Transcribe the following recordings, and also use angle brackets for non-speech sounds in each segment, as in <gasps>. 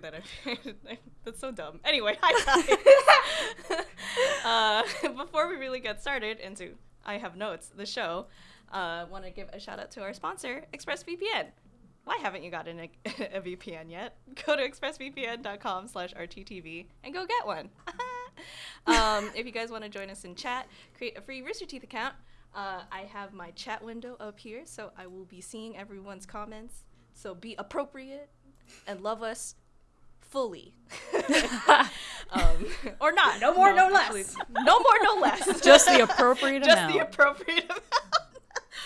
say that. <laughs> That's so dumb. Anyway, <laughs> hi guys. <laughs> uh, before we really get started into I have notes, the show, uh, want to give a shout out to our sponsor, ExpressVPN. Why haven't you gotten a, a VPN yet? Go to expressvpn.com slash RTTV and go get one. um, if you guys want to join us in chat, create a free Rooster Teeth account. Uh, I have my chat window up here, so I will be seeing everyone's comments. So be appropriate and love us fully. <laughs> um, or not. No more, no actually, less. no more, no less. <laughs> Just the appropriate Just amount. Just the appropriate amount.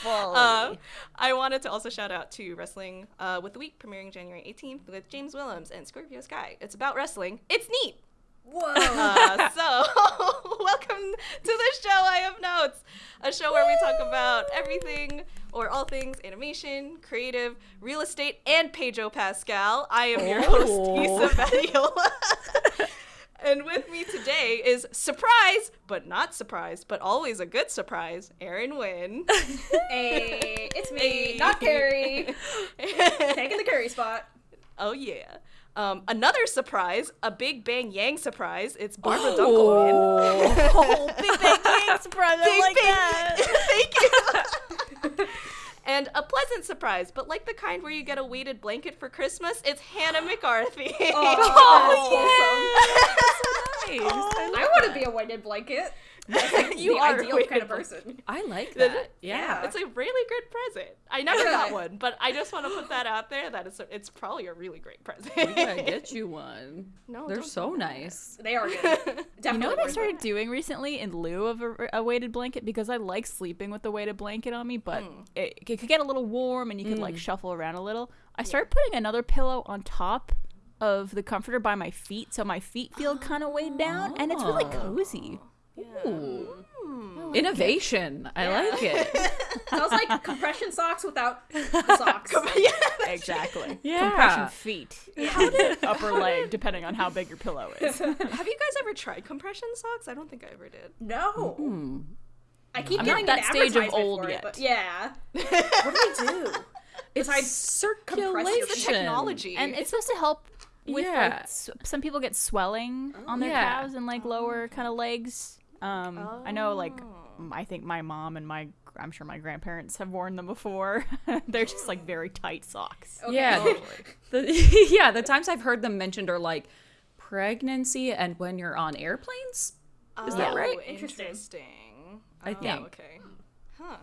Fully. Uh, I wanted to also shout out to Wrestling uh, with the Week, premiering January 18th with James Willems and Scorpio Sky. It's about wrestling. It's neat. Whoa. Uh, so, <laughs> welcome to the show. I have notes, a show where we talk about everything or all things animation, creative, real estate, and Pedro Pascal. I am your host, Oh. Isa Badiola. <laughs> and with me today is surprise, but not surprise, but always a good surprise, Arryn Wynn. <laughs> hey, it's me, Hey. not Carrie. Taking the Carrie spot. Oh yeah. Um, another surprise, a Big Bang Yang surprise. It's Barbara Dunkelman. <laughs> Oh, Big Bang <laughs> Yang surprise. I like that. <laughs> Thank you. and a pleasant surprise, but like the kind where you get a weighted blanket for Christmas, it's Hannah <gasps> McCarthy. Oh, Nice. I want to be a weighted blanket. That's like <laughs> You the are a ideal kind of person. I like That- that. Yeah. It's a really good present. I never got one, but I just want to put that out there. That it's, it's probably a really great present. we gotta get you one. <laughs> No, They're so nice. They are good. <laughs> Definitely You know what I started it. doing recently in lieu of a, a weighted blanket because I like sleeping with a weighted blanket on me, but Hmm. it, it could get a little warm and you could like shuffle around a little. I started putting another pillow on top of the comforter by my feet, so my feet feel <gasps> kind of weighed down, and it's really Oh. Cozy. Ooh. Innovation. I like it. Sounds <laughs> like compression socks without <laughs> the socks. yeah. Exactly. Yeah. Compression feet, upper leg, depending on how big your pillow is. <laughs> Have you guys ever tried compression socks? I don't think I ever did. No. Hmm. I keep I'm getting that stage of old it, yet. yeah. what do we do? It's Besides circulation. The technology. And it's supposed to help with Yeah. like some people get swelling on their Yeah. calves and like lower kind of legs. Um, I know like I think my mom and my I'm sure my grandparents have worn them before. <laughs> They're just like very tight socks. Okay. Yeah. <laughs> The, the- <laughs> yeah, the times I've heard them mentioned are like pregnancy and when you're on airplanes. Is that Oh, right? Interesting. Interesting. I Oh, think. Okay. Huh.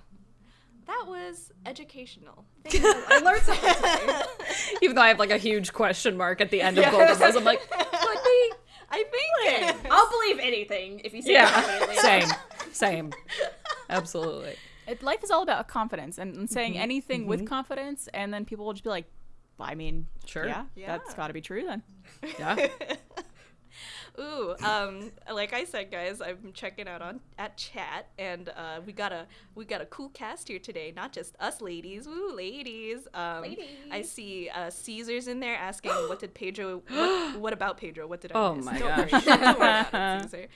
That was educational. I learned something today. Even though I have like a huge question mark at the end of both of those, I'm like, could be. I think. I'll believe anything if you say Yeah, confidently. same, same, absolutely. It, life is all about confidence and, and Mm-hmm. saying anything with confidence, and then people will just be like, "I mean, Sure. yeah, Yeah. that's got to be true then." Yeah. <laughs> Ooh, um, like I said, guys, I'm checking out on at chat, and uh, we got a we got a cool cast here today. Not just us ladies, woo, ladies. Um, I see uh, Caesar's in there asking, "What did Pedro? What, <gasps> what about Pedro? What did I Oh miss?" my Don't worry, gosh. <laughs> don't worry about it, <laughs> Caesar.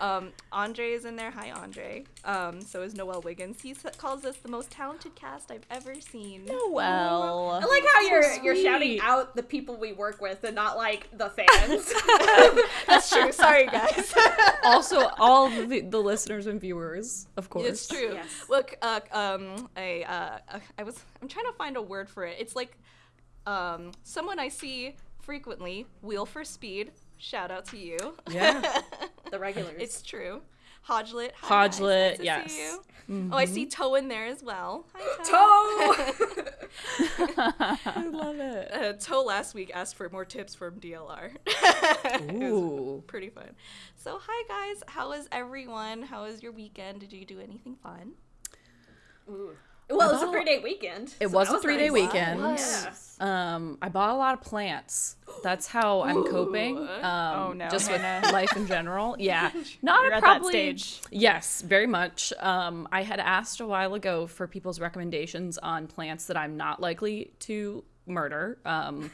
Um, Andre is in there. Hi, Andre. Um, so is Noel Wiggins. He calls us the most talented cast I've ever seen. Noel, I like how you're you're shouting out the people we work with and not like the fans. <laughs> That's true. Sorry, guys. <laughs> Also, all the, the listeners and viewers, of course. It's true. Yes. Look, uh, um, I, uh, uh, I was, I'm trying to find a word for it. It's like, um, someone I see frequently. Wheel for Speed. Shout out to you. Yeah. <laughs> the regulars. it's true. Hodgelet. hi, guys. Hodgelet, Nice yes. see you. Oh, I see Toe in there as well. Hi, <gasps> toe. <laughs> <laughs> I love it. Uh, Toe last week asked for more tips from DLR. <laughs> Ooh. pretty fun. So, hi guys. How is everyone? How was your weekend? Did you do anything fun? Ooh. Well, it was a three day weekend. It so was that a three day nice. weekend. Yeah. Um, I bought a lot of plants. That's how I'm coping. Um, Oh, no, just with <laughs> life in general. <laughs> Yeah, not You're a at that probably. stage. Yes, very much. Um, I had asked a while ago for people's recommendations on plants that I'm not likely to murder. Um,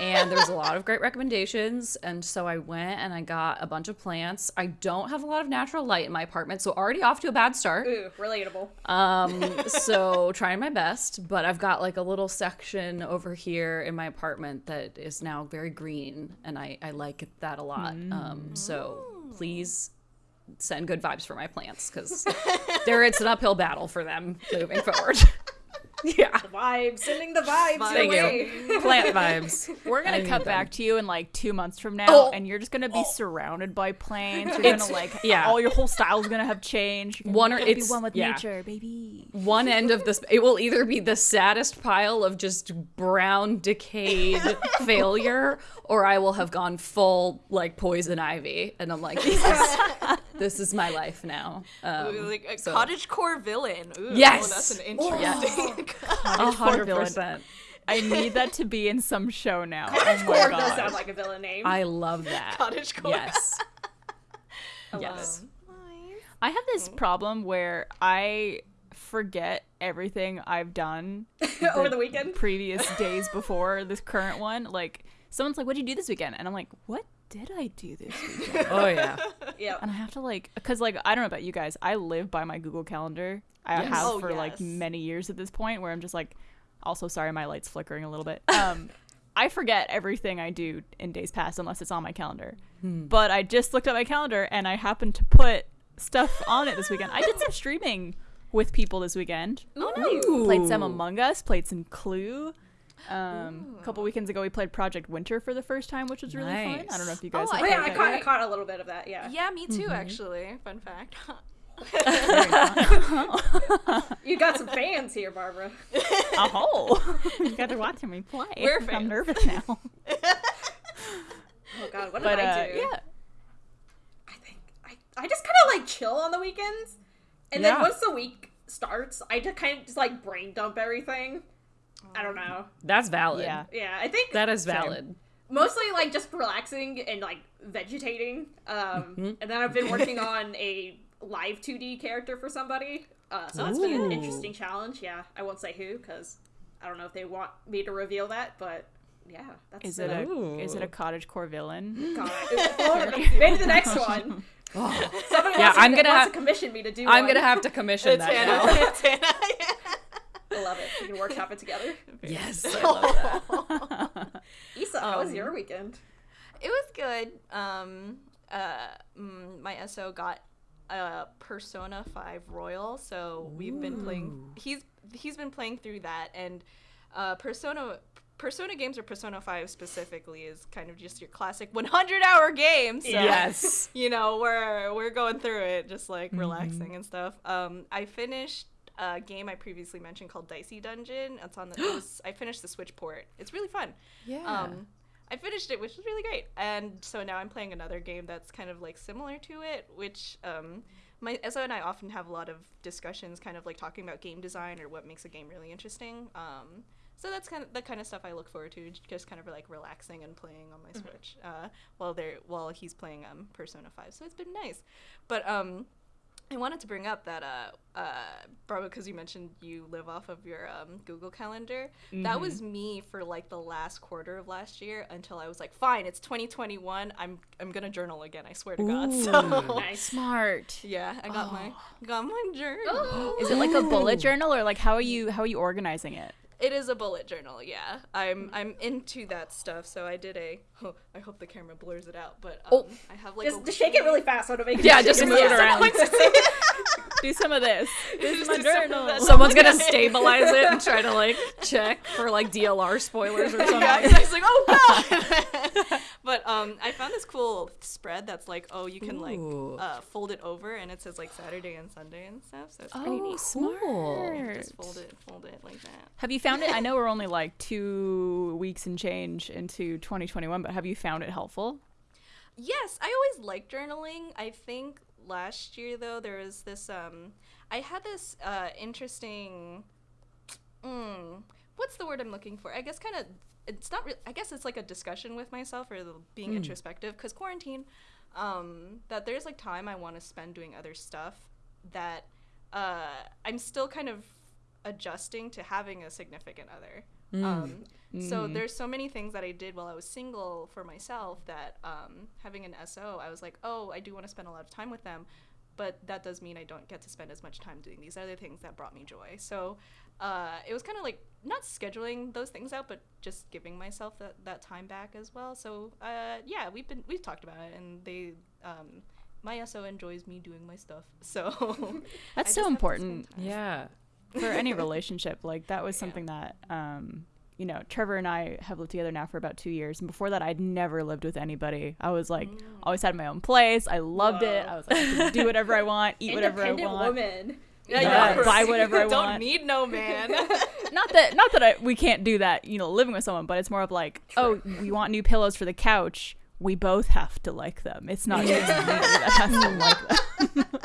and there was a lot of great recommendations. And so I went and I got a bunch of plants. I don't have a lot of natural light in my apartment, so already off to a bad start. Ooh, relatable. Um, so trying my best, but I've got like a little section over here in my apartment that is now very green, and I, I like that a lot. Um, so please send good vibes for my plants because there it's an uphill battle for them moving forward. <laughs> <laughs> yeah. Vibes, sending the vibes. Thank your you. Plant <laughs> vibes. We're gonna I need cut them. back to you in like two months from now, Oh. and you're just gonna be oh. surrounded by plants. You're It's- gonna like, yeah. all your whole style's gonna have changed. You're One or- be it's- one with yeah. nature, baby. One end of this, it will either be the saddest pile of just brown, decayed <laughs> failure, or I will have gone full like poison ivy, and I'm like, this is, this is my life now. Um, like a so- cottage core villain. Ooh, Yes! that's an <laughs> interesting. <laughs> a hundred villain. percent. I need that to be in some show now. Cottage oh core does sound like a villain name. I love that. <laughs> Cottage core. Yes. I yes. I have this problem where I forget everything I've done it. Over the weekend. previous days before this current one. Like someone's like, "What'd you do this weekend?" And I'm like, "What did I do this <laughs> weekend?" Oh yeah. Yeah. and I have to like, because like I don't know about you guys, I live by my Google Calendar. I Yes. have Oh, for like many years at this point, where I'm just like, also sorry, my light's flickering a little bit. <laughs> Um, I forget everything I do in days past unless it's on my calendar. But I just looked at my calendar and I happened to put stuff on it this weekend. I did some <gasps> streaming with people this weekend. Oh, nice. Played some Among Us, played some Clue. Um, a couple weekends ago, we played Project Winter for the first time, which was really fun. I don't know if you guys. Oh, have yeah, played I that caught, I caught a little bit of that. Yeah. Yeah, me too. Actually, fun fact. <laughs> You got some fans here, Barbara. Oh, <laughs> <laughs> you guys are watching me play. We're fans. I'm nervous now. Oh God, what did but I uh, do? yeah, I think I, I just kind of like chill on the weekends, and then once the week starts, I just kind of just like brain dump everything. I don't know. That's valid. yeah. Yeah, I think That is valid. mostly like just relaxing and like vegetating. Um, Mm-hmm. and then I've been working on a live 2D character for somebody. Uh, so that's been an interesting challenge. Yeah, I won't say who because I don't know if they want me to reveal that, but yeah, that's Is it a Ooh. is it a cottage core villain? <laughs> God. <laughs> Maybe the next <laughs> one. Somebody Yeah, wants, I'm gonna wants have- to commission me to do. I'm one. gonna have to commission It's that Hannah. Now. It's Hannah. I love it. We can workshop it together. <laughs> Yes, I love that. <laughs> Isa, how was Um, your weekend? It was good. Um, uh, mm, my SO got a Persona 5 Royal, so we've been playing. He's he's been playing through that, and uh, Persona Persona games or Persona 5 specifically is kind of just your classic 100 hour game. So, Yes. <laughs> you know, we're we're going through it, just like relaxing and stuff. Um, I finished a game I previously mentioned called Dicey Dungeon. It's on the. it was, I finished the Switch port. It's really fun. Yeah. Um, I finished it, which was really great. And so now I'm playing another game that's kind of like similar to it, which um, my Ezra and I often have a lot of discussions, kind of like talking about game design or what makes a game really interesting. Um, so that's kind of the kind of stuff I look forward to, just kind of like relaxing and playing on my Switch uh, while they're while he's playing um, Persona Five. So it's been nice, but um, I wanted to bring up that uh, uh, Barbara, because you mentioned you live off of your um, Google Calendar. That was me for like the last quarter of last year until I was like, fine, it's 2021. I'm I'm gonna journal again. I swear to God. <laughs> So Nice. Smart. yeah, I got my got my journal. <gasps> Is it like a bullet journal or like how are you how are you organizing it? It is a bullet journal. Yeah, I'm I'm into that stuff. So I did a. Oh, I hope the camera blurs it out, but um, I have like Just, a shake it really fast so to make it Yeah, just move it around. <laughs> <laughs> Do some of this. <laughs> This is my do some of journal. Someone's gonna stabilize it and try to like check for like DLR spoilers or <laughs> something. yeah, it's like, oh god. <laughs> but um, I found this cool spread that's like, oh, you can like uh, fold it over, and it says like Saturday and Sunday and stuff. So it's pretty Oh, neat. smart. Just fold it, fold it like that. Have you found it? I know we're only like two weeks and change into 2021, but have you found it helpful? Yes, I always like journaling. I think last year though there was this um I had this uh interesting mm, what's the word I'm looking for? I guess kind of it's not re- I guess it's like a discussion with myself or the, being introspective cuz quarantine um that there's like time I want to spend doing other stuff that uh I'm still kind of adjusting to having a significant other. Um, So there's so many things that I did while I was single for myself that um, having an SO, I was like, oh, I do want to spend a lot of time with them, but that does mean I don't get to spend as much time doing these other things that brought me joy. So uh, it was kind of like not scheduling those things out, but just giving myself that, that time back as well. So uh, yeah, we've been we've talked about it, and they. Um, my SO enjoys me doing my stuff, <laughs> so <laughs> That's so important. Yeah. For any <laughs> relationship. Like that was something that um you know, Trevor and I have lived together now for about two years. And before that, I'd never lived with anybody. I was like, always had my own place. I loved it. I was like, I do whatever I <laughs> want, eat whatever I want. woman. Yeah, Yeah, yeah, buy whatever I Don't want. need no man. <laughs> Not that, not that I, we can't do that, you know, living with someone, but it's more of like, oh, we want new pillows for the couch. We both have to like them. It's not just me that has to like them.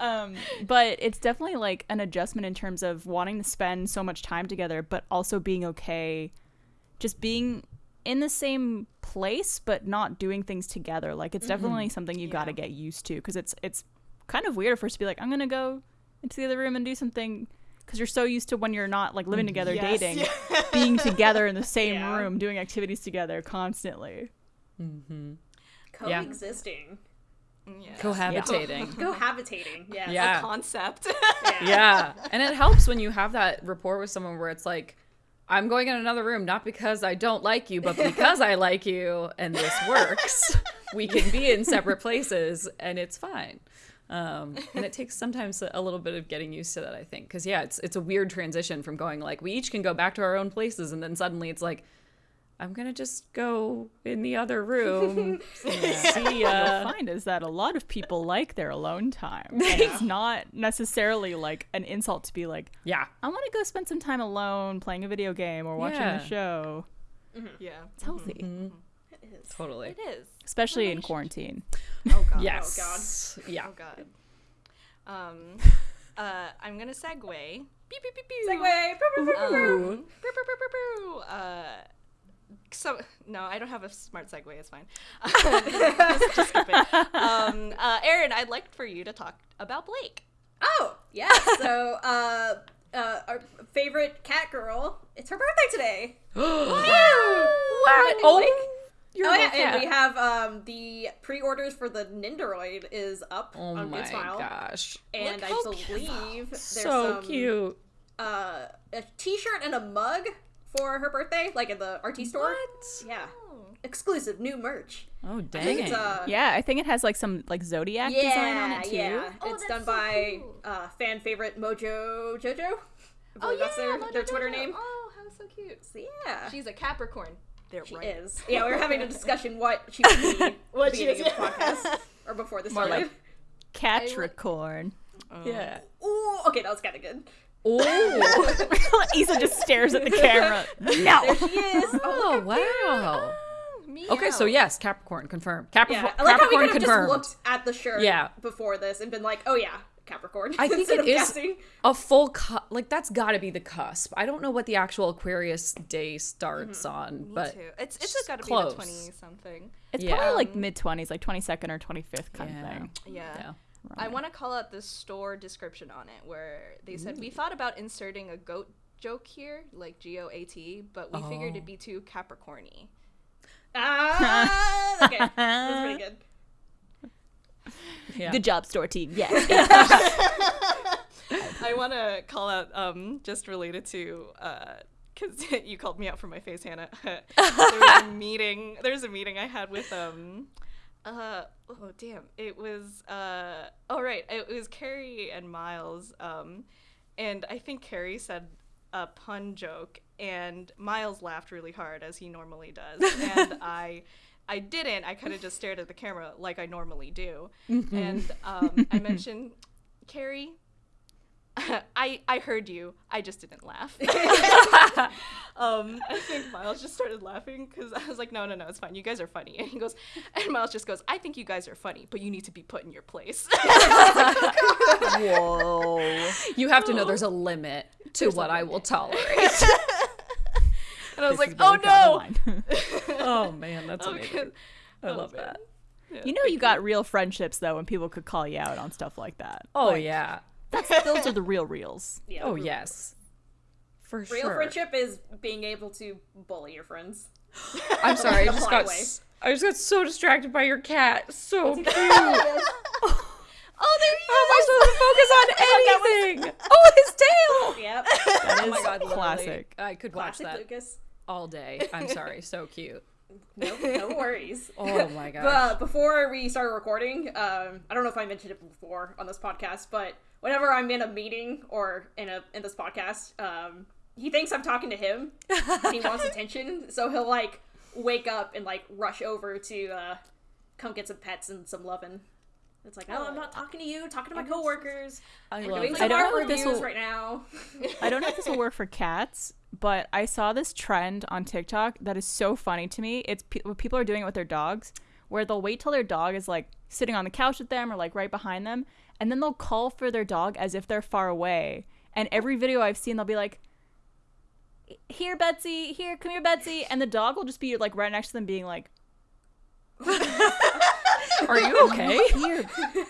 Um, but it's definitely like an adjustment in terms of wanting to spend so much time together, but also being okay, just being in the same place, but not doing things together. Like it's mm-hmm. definitely something you got to get used to because it's it's kind of weird for us to be like, I'm gonna go into the other room and do something because you're so used to when you're not like living mm-hmm. together, Yes, dating, yeah. <laughs> being together in the same Yeah. room, doing activities together constantly. Mm-hmm. Coexisting. yeah. Cohabitating. Cohabitating. Yeah. <laughs> Yeah. A concept. yeah. And it helps when you have that rapport with someone where it's like, I'm going in another room not because I don't like you, but because I like you and this works. we can be in separate places and it's fine. Um, and it takes sometimes a, a little bit of getting used to that, I think. Because, yeah, it's, it's a weird transition from going like, we each can go back to our own places. And then suddenly it's like, I'm going to just go in the other room. <laughs> See You'll find is that a lot of people like their alone time. And It's not necessarily like an insult to be like, Yeah. I want to go spend some time alone playing a video game or watching Yeah. a show. yeah. It's healthy, It is. Totally. It is. especially in Relationship. quarantine. Oh god. Yes. Yeah. Oh god. Um <laughs> uh I'm gonna segue. Beep beep beep beep. Segue. Um. Uh so <laughs> no, I don't have a smart segue. It's fine. <laughs> <laughs> just, just skip it. Um, uh, Arryn, I'd like for you to talk about Blake. Oh, yeah. So, uh, uh, our favorite cat girl, it's her birthday today. <gasps> What? Oh, You're oh a yeah, little cat. and we have um the pre-orders for the Nendoroid is up Oh on my Good Smile, gosh. and Look I how believe there's So some, cute. uh a T-shirt and a mug for her birthday, like at the RT store. Yeah, exclusive new merch. Oh I it's dang. uh, Yeah, I think it has like some like zodiac design on it too. Yeah, Oh, it's done so by cool. uh, fan favorite Mojo Jojo. I believe that's their, Mojo their Twitter Jojo. name. Oh, how so cute. So, yeah, She's a Capricorn. They're she right. is. Yeah, we were having a <laughs> discussion what she would be <laughs> at What the she beginning is, of the <laughs> podcast or before this More started. like Catricorn. Yeah. Ooh, okay, that was kind of good. Oh. <laughs> Isa just stares at the camera. There No. she is. oh wow. Me Okay, so yes, Capricorn confirmed. Capricorn, Yeah, I like how we Capricorn could have just confirmed. looked at the shirt Yeah. before this and been like, oh yeah, Capricorn. I think instead it of is guessing. a full cu- like that's got to be the cusp. I don't know what the actual Aquarius day starts mm-hmm. on, Me but too. It's it's got to be close. the twenty something. It's Yeah. probably like um, mid twenties, like twenty second or twenty fifth kind Yeah. of thing. Yeah. yeah. I want to call out the store description on it where they said we thought about inserting a goat joke here, like G O A T, but we figured Oh. it'd be too Capricorny. Ah, <laughs> okay, that's pretty good. Yeah. Good job, store team. Yes. <laughs> I want to call out um, just related to because <laughs> you called me out for my face, Hannah. there was a meeting. There's a meeting I had with um. Uh oh damn! It was uh oh right. It was Carrie and Miles um, and I think Carrie said a pun joke and Miles laughed really hard as he normally does and <laughs> I I didn't. I kind of just stared at the camera like I normally do. And um, I mentioned Carrie <laughs> I I heard you. I just didn't laugh. <laughs> um, I think <laughs> Miles just started laughing because I was like, no, no, no, it's fine. You guys are funny. And he goes, and Miles just goes, I think you guys are funny, but you need to be put in your place. Whoa. You have to know there's a limit to what I will tolerate. and I was This like, oh where we draw no. oh man, that's Okay. amazing. I Oh, love man. that. Yeah. you know you got real friendships though when people could call you out on stuff like that. Oh Like, yeah. Those are the real reals. Yeah, Oh yes. For sure. Real sure. friendship is being able to bully your friends. <laughs> I'm sorry. I just got. way. s- I just got so distracted by your cat. So cute. <laughs> Oh, there How am I supposed to focus <laughs> on anything? oh, his tail. yep. That Oh my god, literally, classic. I could watch Classic that Lucas. all day. I'm sorry. So cute. No, no worries. Oh my god. But before we started recording, um, I don't know if I mentioned it before on this podcast, but whenever I'm in a meeting or in a in this podcast, um, he thinks I'm talking to him. and he wants <laughs> attention, so he'll like wake up and like rush over to uh, come get some pets and some loving. It's like, oh, I'm not talking to you, talking to my coworkers. I love doing I don't know if this will- right now. I don't know if this will work for cats, but I saw this trend on TikTok that is so funny to me. It's pe- what people are doing it with their dogs, where they'll wait till their dog is like sitting on the couch with them or like right behind them, and then they'll call for their dog as if they're far away. And every video I've seen, they'll be like, "Here, Betsy. Here, come here, Betsy," and the dog will just be like right next to them, being like, <laughs> Are you <laughs> okay? "Here."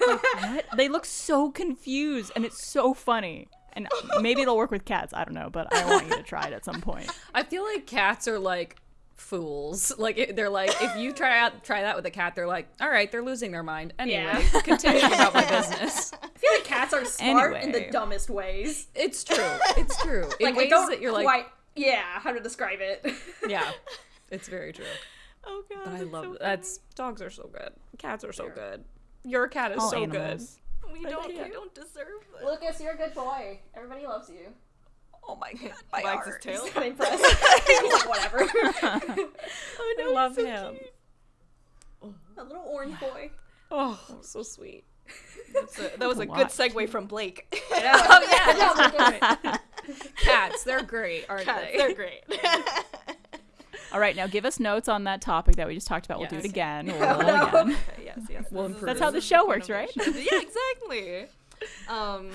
Like, what? They look so confused, and it's so funny. And maybe it'll work with cats. I don't know, but I want you to try it at some point. <laughs> I feel like cats are like fools. <laughs> Like it- they're like, if you <laughs> try out try that with a cat, they're like, all right, they're losing their mind. Anyway, Yeah. continue about my <laughs> business. I feel like cats are smart in the dumbest ways. It's true. It's true. In Like I ways don't that you're like, quite, yeah, how to describe it. yeah, it's very true. Oh god. But I love so that's dogs are so good. Cats are so good. Your cat is All so animals. funny. We don't. can't. We don't deserve this. Lucas, you're a good boy. Everybody loves you. Good. Oh my <laughs> god, my Wags his heart. tail. Not impressed. <laughs> <laughs> He's like, whatever. Oh no, I love so him. cute. a little orange boy. Oh, so sweet. That's a- that was a Watch. good segue from Blake. Oh yeah, Good cats. They're great, aren't Cats, they? They're great. All right, now give us notes on that topic that we just talked about. We'll do it again. We'll Oh, roll no. again. yes, yes. We'll improve. That's how the show works, right? yeah, exactly. Um,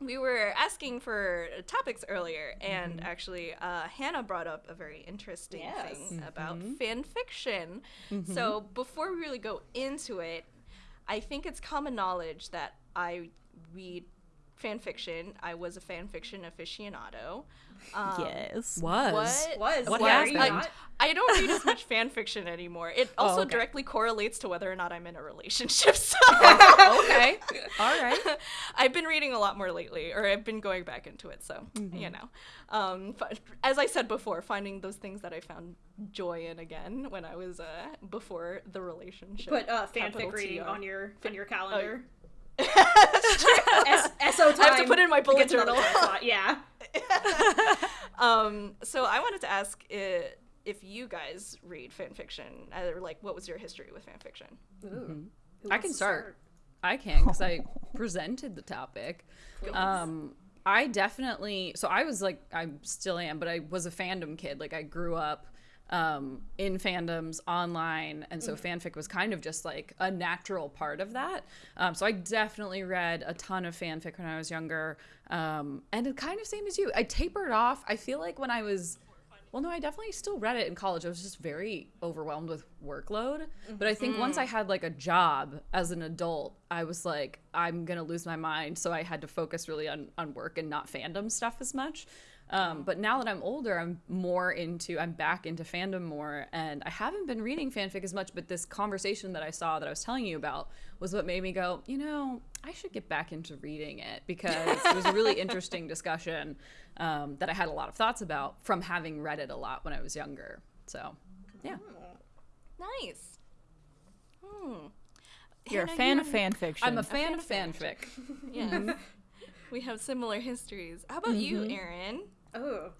we were asking for topics earlier, and mm-hmm. actually, uh, Hannah brought up a very interesting Yes. thing about mm-hmm. fan fiction. Mm-hmm. So before we really go into it, I think it's common knowledge that I read fan fiction. I was a fan fiction aficionado. Um, yes. Was. What? Was. What Why are happened? not? I don't read as much fan fiction anymore. It also okay. directly correlates to whether or not I'm in a relationship. <laughs> So <laughs> okay. <laughs> All right. I've been reading a lot more lately, or I've been going back into it. So you know, um, f- as I said before, finding those things that I found joy in again when I was uh, before the relationship. Put uh, Capital fanfic reading on your on your calendar. That's true. <laughs> S- SO time. I have to put it in my bullet journal. Yeah. <laughs> um, so I wanted to ask i if you guys read fan fiction, or like, what was your history with fan fiction? Ooh. Who I can to start. I can because I <laughs> presented the topic. Um, I definitely. So I was like, I still am, but I was a fandom kid. Like I grew up um, in fandoms online, and so fanfic was kind of just like a natural part of that. Um, so I definitely read a ton of fanfic when I was younger, um, and it kind of same as you. I tapered off. I feel like when I was well, no, I definitely still read it in college. I was just very overwhelmed with workload. But I think once I had like a job as an adult, I was like, I'm gonna lose my mind. So I had to focus really on on work and not fandom stuff as much. Um, but now that I'm older, I'm more into, I'm back into fandom more, and I haven't been reading fanfic as much. But this conversation that I saw that I was telling you about was what made me go, you know, I should get back into reading it because it was a really <laughs> interesting discussion um, that I had a lot of thoughts about from having read it a lot when I was younger. So, yeah. Nice. Hmm. You're a fan you of have- fan fiction. I'm a fan fan of of fanfic. <laughs> Yeah. We have similar histories. How about you, Arryn? Oh.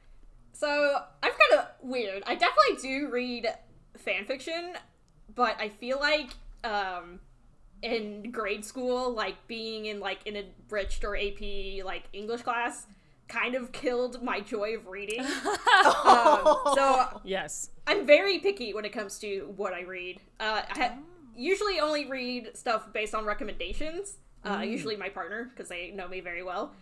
So I'm kind of weird. I definitely do read fan fiction, but I feel like um, in grade school, like being in like an enriched or AP like English class, kind of killed my joy of reading. <laughs> um, so Yes. I'm very picky when it comes to what I read. Uh, I ha- usually only read stuff based on recommendations. Uh, Usually my partner, because they know me very well.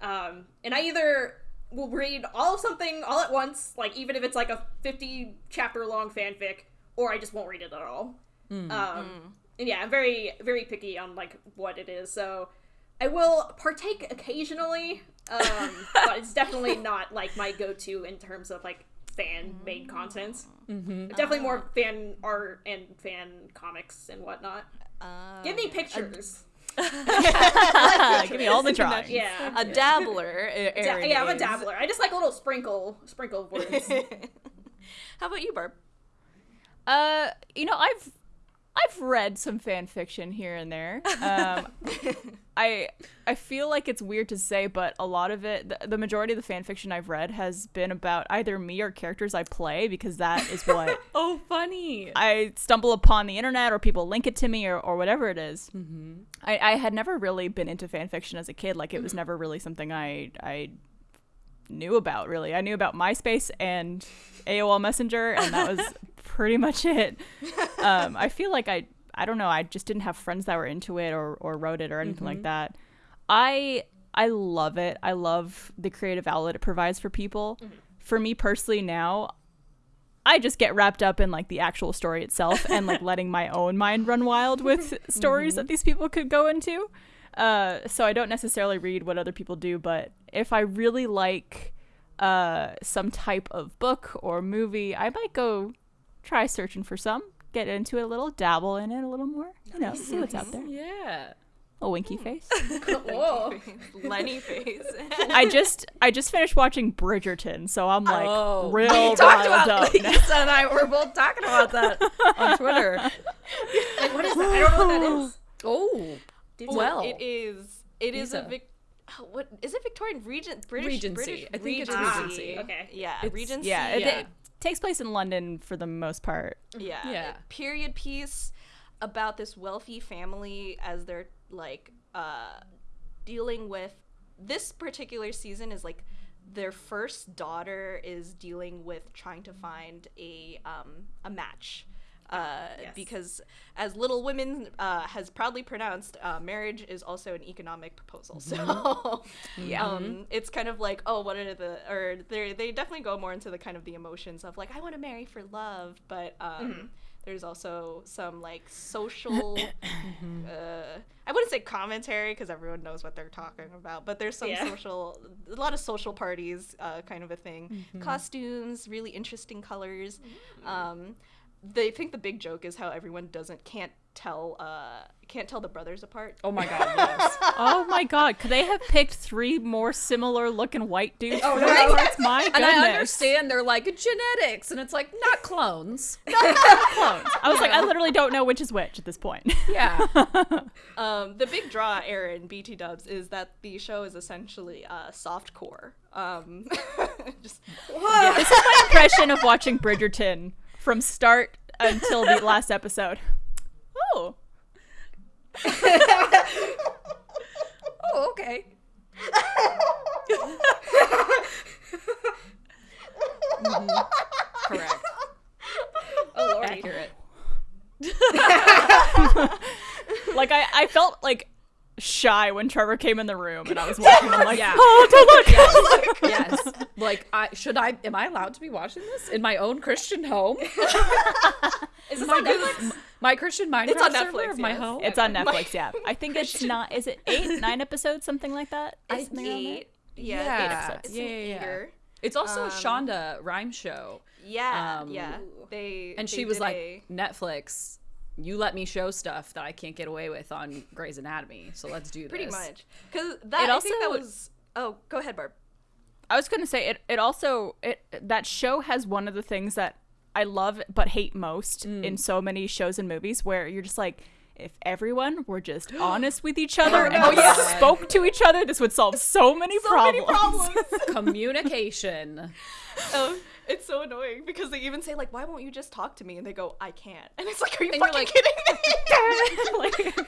Um, and I either will read all of something all at once, like even if it's like a 50 chapter long fanfic, or I just won't read it at all. Um, and yeah, I'm very very picky on like what it is. So I will partake occasionally, um, <laughs> but it's definitely not like my go-to in terms of like fan-made content. Mm-hmm. Definitely more fan art and fan comics and whatnot. Uh, Give me pictures. <laughs> Give me all the Can drawings. yeah. a dabbler. <laughs> A- Da- yeah, I'm a dabbler. I just like a little sprinkle, sprinkle words. <laughs> How about you, Barb? Uh, you know, I've I've read some fan fiction here and there. Um, <laughs> I I feel like it's weird to say, but a lot of it, the, the majority of the fan fiction I've read has been about either me or characters I play because that is what <laughs> Oh, funny. I stumble upon the internet or people link it to me or, or whatever it is. I, I had never really been into fan fiction as a kid. Like it was never really something I I knew about really. I knew about MySpace and AOL Messenger and that was <laughs> pretty much it. Um, I feel like I I don't know, I just didn't have friends that were into it or, or wrote it or anything like that. I I love it. I love the creative outlet it provides for people. For me personally now, I just get wrapped up in like the actual story itself and like <laughs> letting my own mind run wild with stories that these people could go into. Uh, so I don't necessarily read what other people do, but if I really like uh, some type of book or movie, I might go try searching for some, get into it a little, dabble in it a little more, you know, see what's out there. Yeah. A winky hmm. face. <laughs> Whoa. <laughs> Lenny face. I just I just finished watching Bridgerton, so I'm like Oh, real we talked about up. Lisa and I were both talking about that on Twitter. <laughs> Like, what is that? I don't know what that is. Oh, well, it is. It is a Lisa. Vic. oh, What is it? Victorian Regent British Regency. British I think it's Regency. Okay. Yeah, It's- Regency. Yeah, it, Yeah. it takes place in London for the most part. Yeah. Yeah. Period piece about this wealthy family as they're like uh dealing with this particular season is like their first daughter is dealing with trying to find a um a match. Uh, Yes. because as Little Women uh, has proudly pronounced, uh, marriage is also an economic proposal. So, <laughs> Yeah. um, it's kind of like, oh, what are the, or they they definitely go more into the kind of the emotions of like, I want to marry for love, but um, there's also some like social, <clears throat> uh, I wouldn't say commentary because everyone knows what they're talking about, but there's some Yeah. social, a lot of social parties, uh, kind of a thing. Costumes, really interesting colors. Um, they think the big joke is how everyone doesn't can't tell uh can't tell the brothers apart. oh my god, yes. oh my god, could they have picked three more similar looking white dudes? Oh, for no. their parts? My goodness. And I understand they're like genetics, and it's like not clones. <laughs> Not clones. I was like, I literally don't know which is which at this point. Yeah. <laughs> Um, the big draw, Aaron BT Dubs, is that the show is essentially uh, soft core. Um, <laughs> just this is my impression of watching Bridgerton from start until the <laughs> last episode. Oh. <laughs> Oh, okay. Mhm. Correct. <laughs> Oh lordy. Accurate. Like I, I felt like shy when Trevor came in the room and I was watching. I'm like, <laughs> Yeah. oh, don't look. Yes. <laughs> Like, I should I? Am I allowed to be watching this in my own Christian home? <laughs> Is this on Netflix? My Christian Minecraft It's on Netflix, of my home. It's on Netflix, yeah. I think it's not. Is it eight, nine episodes, something like that? it's Something eight. Yeah, Yeah. eight episodes. It's Yeah, an yeah, yeah. eater. It's also a Um, Shonda Rhimes show, Yeah, Um, yeah. They and they she was like, a- Netflix. You let me show stuff that I can't get away with on Grey's Anatomy, so let's do this. pretty much because that It I think that was. Oh, go ahead, Barb. I was gonna say it. It also it that show has one of the things that I love but hate most Mm. in so many shows and movies, where you're just like, if everyone were just <gasps> honest with each other and no. just spoke to each other, this would solve so many problems. <laughs> <laughs> Communication. oh, it's so annoying because they even say like, "Why won't you just talk to me?" And they go, "I can't." And it's like, "Are you And fucking like- kidding me?" Like,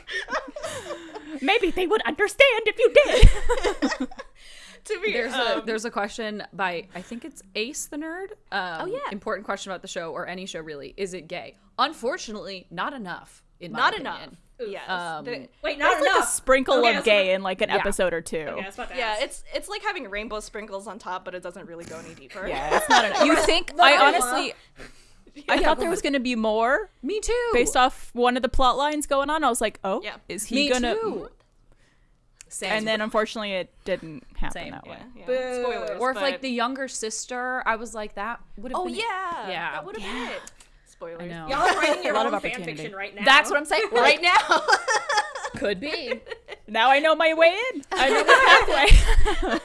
<laughs> maybe they would understand if you did. to be There's a um, there's a question by I think it's Ace the nerd. Um, Oh, yeah. Important question about the show or any show really. Is it gay? Unfortunately, not enough. In my not opinion. enough. Yes. Um, The- Wait, not There's like a sprinkle Okay, of was gay about- in like an Yeah. episode or two. Okay, I was about to yeah, it's it's like having rainbow sprinkles on top, but it doesn't really go any deeper. Yeah, it's not enough. <laughs> You think? I honestly, I thought there was gonna be more Me too. based off one of the plot lines going on. I was like, oh, Yeah. is he Me gonna? too. Same. and then unfortunately it didn't happen Same. that way. Yeah, yeah. Boo. Spoilers. or if like the younger sister, I was like that would have Oh been yeah. Yeah. That would have Yeah. been it. Spoilers. Y'all are writing <laughs> your A lot own of fan fiction right now. That's what I'm saying right now. <laughs> Could be. <laughs> Now I know my way in. I know my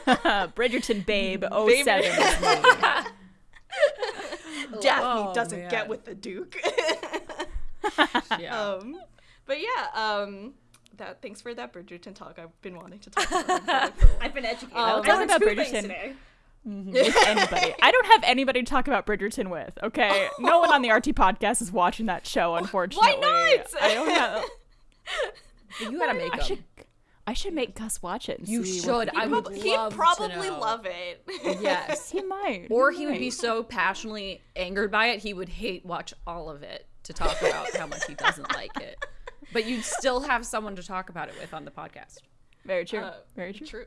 pathway. Bridgerton babe 07 is. Daphne Oh, doesn't man. get with the Duke. Yeah. um, but yeah. Um, that thanks for that Bridgerton talk. I've been wanting to talk about it for a while. I've been educated. Um, I talk learned about Bridgerton. things today. with anybody. <laughs> I don't have anybody to talk about Bridgerton with. Okay, no one on the RT podcast is watching that show. Unfortunately, Why not? I don't have. <laughs> you gotta make I them. should. I should make Gus watch it. And You see should. What I would Prob- he'd love to probably know. love it. <laughs> Yes. he might. Or he would be so passionately angered by it, he would hate watch all of it to talk about how much he doesn't like it. But you'd still have someone to talk about it with on the podcast. Very true. Uh, Very true. True.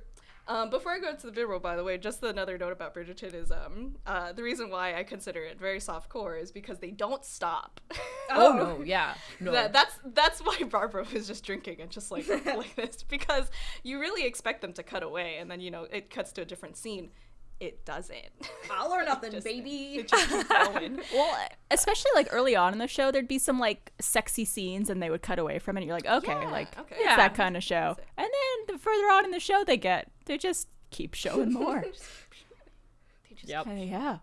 Um, before I go into the video, by the way, just another note about Bridgerton is um, uh, the reason why I consider it very soft core is because they don't stop. Oh, no, <laughs> yeah. No. That, that's that's why <laughs> Barbara was just drinking and just like <laughs> like this because you really expect them to cut away and then you know it cuts to a different scene. It doesn't. <laughs> All or nothing, Just- baby. It just going. <laughs> Well, especially like early on in the show, there'd be some like sexy scenes, and they would cut away from it. And you're like, okay, Yeah, like okay. it's Yeah. that kind of show. And then the further on in the show they get, they just keep <laughs> showing more. They just- Yep. Uh, yeah,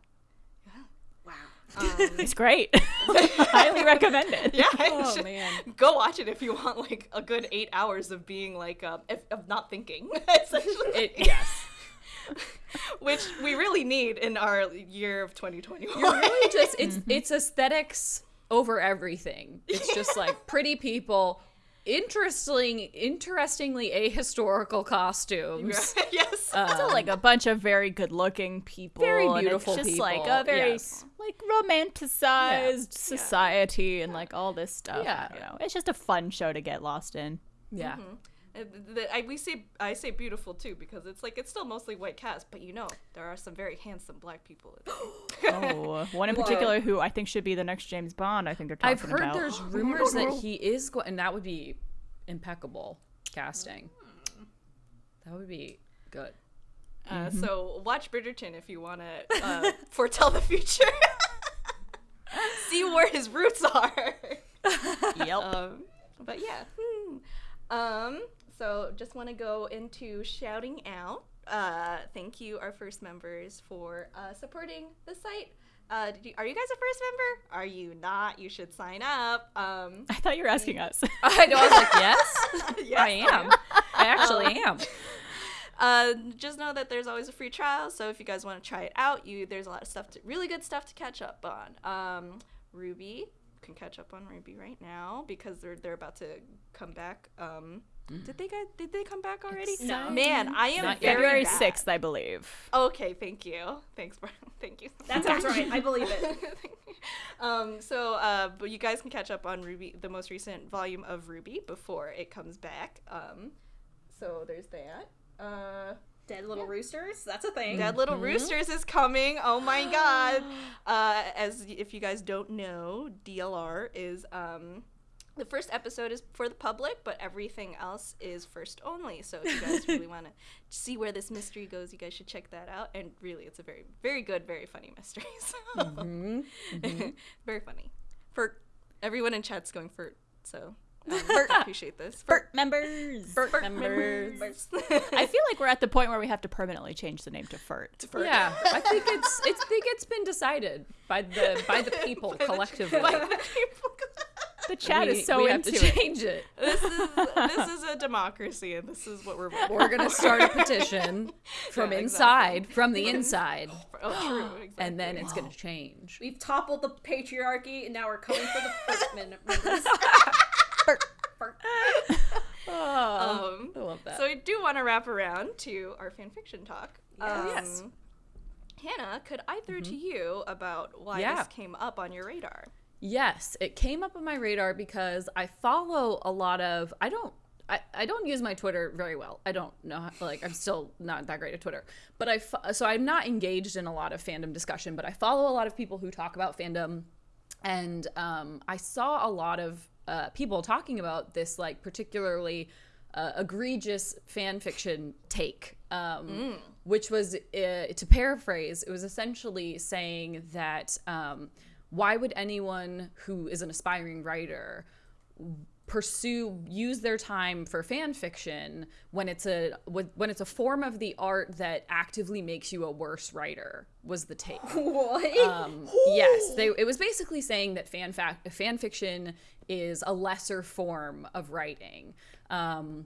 Wow. Um, it's great. Highly recommend it. yeah, Oh, just- man. Go watch it if you want like a good eight hours of being like um, if, of not thinking essentially. It, yes. <laughs> which we really need in our year of 2021. You're really just it's <laughs> it's aesthetics over everything. It's just like pretty people, interesting interestingly ahistorical costumes. <laughs> yes. Um, also, like a bunch of very good-looking people, Very and it's beautiful just people, like a very yes. like romanticized society and like all this stuff. Yeah. you know, it's just a fun show to get lost in. Yeah. The- I, we say I say beautiful too because it's like it's still mostly white cast, but you know there are some very handsome black people. in. <gasps> Oh, one in <laughs> Whoa. particular who I think should be the next James Bond. I think they're talking I've heard about. there's <gasps> rumors that he <laughs> is going, and that would be impeccable casting. That would be good. Uh, So watch Bridgerton if you want to uh, <laughs> foretell the future. See where his roots are. Yep. um, but yeah. hmm. Um, so just want to go into shouting out. Uh, thank you, our first members, for uh, supporting the site. Uh, did you, are you guys a first member? Are you not? You should sign up. Um, I thought you were asking us. <laughs> I know. I was like, yes, <laughs> yes, I am. I actually am. <laughs> Uh, just know that there's always a free trial, so if you guys want to try it out, you there's a lot of stuff, to, really good stuff to catch up on. Um, Ruby can catch up on RWBY right now because they're they're about to come back. Um, did they guys did they come back already? No. Man, I am Not very February sixth, I believe. Okay, thank you. Thanks, Brian. <laughs> Thank you. That sounds right. I believe it. <laughs> um, so, uh, but you guys can catch up on RWBY, the most recent volume of RWBY, before it comes back. Um, so there's that. Uh, Dead little roosters. That's a thing. Dead Little Mm-hmm. Roosters is coming. Oh my god. <gasps> Uh, as if you guys don't know, DLR is um the first episode is for the public, but everything else is first only. So if you guys really <laughs> want to see where this mystery goes, you guys should check that out. And really, it's a very, very good, very funny mystery. <laughs> So Mm-hmm. <laughs> very funny. For everyone in chat's going for so. Um, I appreciate this. For Fert members. Bert members. I feel like we're at the point where we have to permanently change the name to Fert. for- Yeah, I think it's it's think it's been decided by the by the people collectively. By the people. The chat we, is so we have to it. change it. <laughs> this is this is a democracy, and this is what we're. voting We're gonna start a <laughs> petition from Yeah, inside, from the inside. <laughs> Oh, true. <gasps> Exactly. and then it's gonna change. We've toppled the patriarchy, and now we're coming for the first men- members. Oh, Um, I love that. so I do want to wrap around to our fan fiction talk. Um, Yes. Hannah, could I throw to you about why Yeah. this came up on your radar? Yes, it came up on my radar because I follow a lot of I don't I, I don't use my Twitter very well. I don't know how, like I'm still not that great at Twitter. But I so I'm not engaged in a lot of fandom discussion, but I follow a lot of people who talk about fandom and um, I saw a lot of uh, people talking about this like particularly uh, egregious fan fiction take, um, which was, uh, to paraphrase, it was essentially saying that um, why would anyone who is an aspiring writer pursue use their time for fan fiction when it's a when it's a form of the art that actively makes you a worse writer was the take <laughs> What? um, yes, they, it was basically saying that fan fac- fan fiction is a lesser form of writing. Um,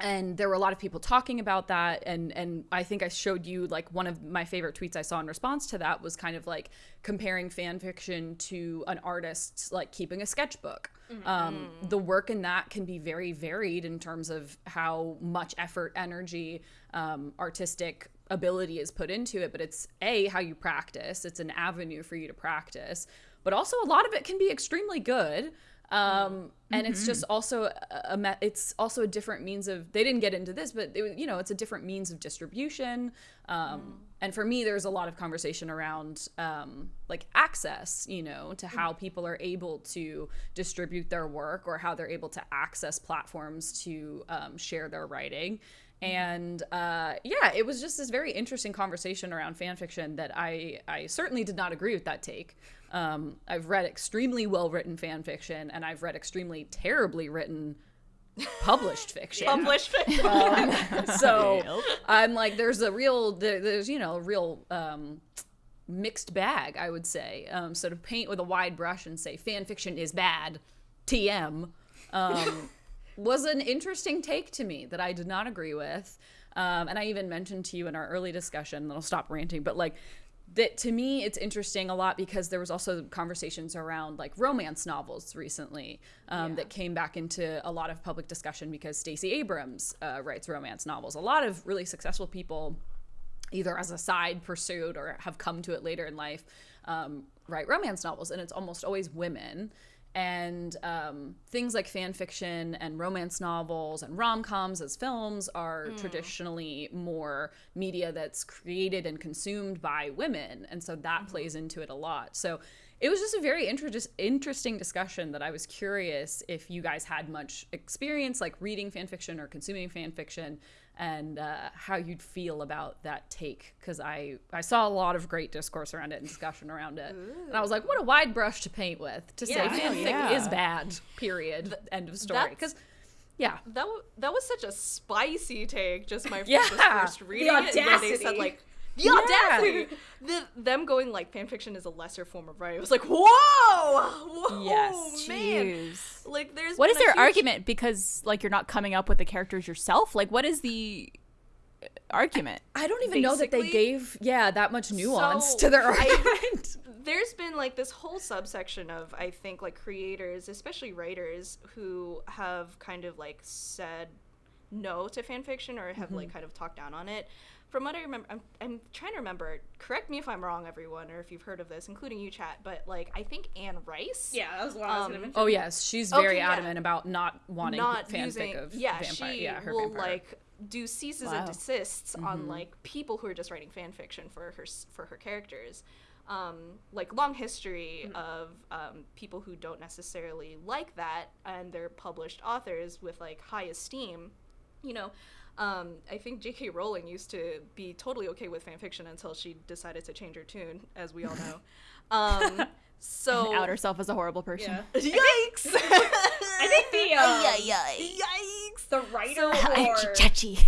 and there were a lot of people talking about that and and I think I showed you like one of my favorite tweets I saw in response to that was kind of like comparing fan fiction to an artist like keeping a sketchbook. Um, the work in that can be very varied in terms of how much effort, energy, um, artistic ability is put into it, but it's a how you practice. It's an avenue for you to practice, but also a lot of it can be extremely good. Um, and it's just also a, a it's also a different means of they didn't get into this, but it, you know it's a different means of distribution. Um, And for me, there's a lot of conversation around um, like access, you know, to how people are able to distribute their work or how they're able to access platforms to um, share their writing. And uh, yeah it was just this very interesting conversation around fan fiction that i i certainly did not agree with that take um, i've read extremely well written fan fiction and i've read extremely terribly written published fiction <laughs> Published. Fiction. So i'm like there's a real there, there's you know a real um, mixed bag i would say um, so to paint with a wide brush and say fan fiction is bad tm um, <laughs> was an interesting take to me that I did not agree with. Um, and I even mentioned to you in our early discussion, and I'll stop ranting, but like that to me, it's interesting a lot because there was also conversations around like romance novels recently um, that came back into a lot of public discussion because Stacey Abrams uh, writes romance novels. A lot of really successful people either as a side pursuit or have come to it later in life, um, write romance novels, and it's almost always women. And um, things like fan fiction and romance novels and rom coms as films are traditionally more media that's created and consumed by women. And so that plays into it a lot. So it was just a very inter- interesting discussion that I was curious if you guys had much experience like reading fan fiction or consuming fan fiction and uh, how you'd feel about that take because I, I saw a lot of great discourse around it and discussion around it and i was like what a wide brush to paint with to say Yeah. fanfic yeah. is bad period end of story because yeah That w- that was such a spicy take. Just my <laughs> Yeah. first reading it, where they said like the Yeah. audacity. The, them going like fan fiction is a lesser form of writing. I was like, whoa, whoa, Yes. man. Jeez. Like, there's What been is a their huge- argument? Because like you're not coming up with the characters yourself. Like what is the uh, argument? i don't even know that they gave yeah that much nuance So, to their I- argument <laughs> there's been like this whole subsection of I think like creators, especially writers, who have kind of like said no to fan fiction or have like kind of talked down on it. From what I remember, I'm, I'm trying to remember. Correct me if I'm wrong, everyone, or if you've heard of this, including you, chat. But like, I think Anne Rice. Yeah, that was what I was Um, gonna mention. oh yes she's Okay, very yeah. adamant about not wanting not fanfic using of yeah vampire she yeah her will vampire. like do ceases Wow. and desists on Mm-hmm. like people who are just writing fan fiction for her for her characters um, like long history Mm-hmm. of um, people who don't necessarily like that and they're published authors with like high esteem you know um, I think J.K. Rowling used to be totally okay with fan fiction until she decided to change her tune, as we all know. <laughs> Um, so <laughs> Out herself as a horrible person. yeah. <laughs> yikes! I think the um, yikes! the writer So- for Chachi.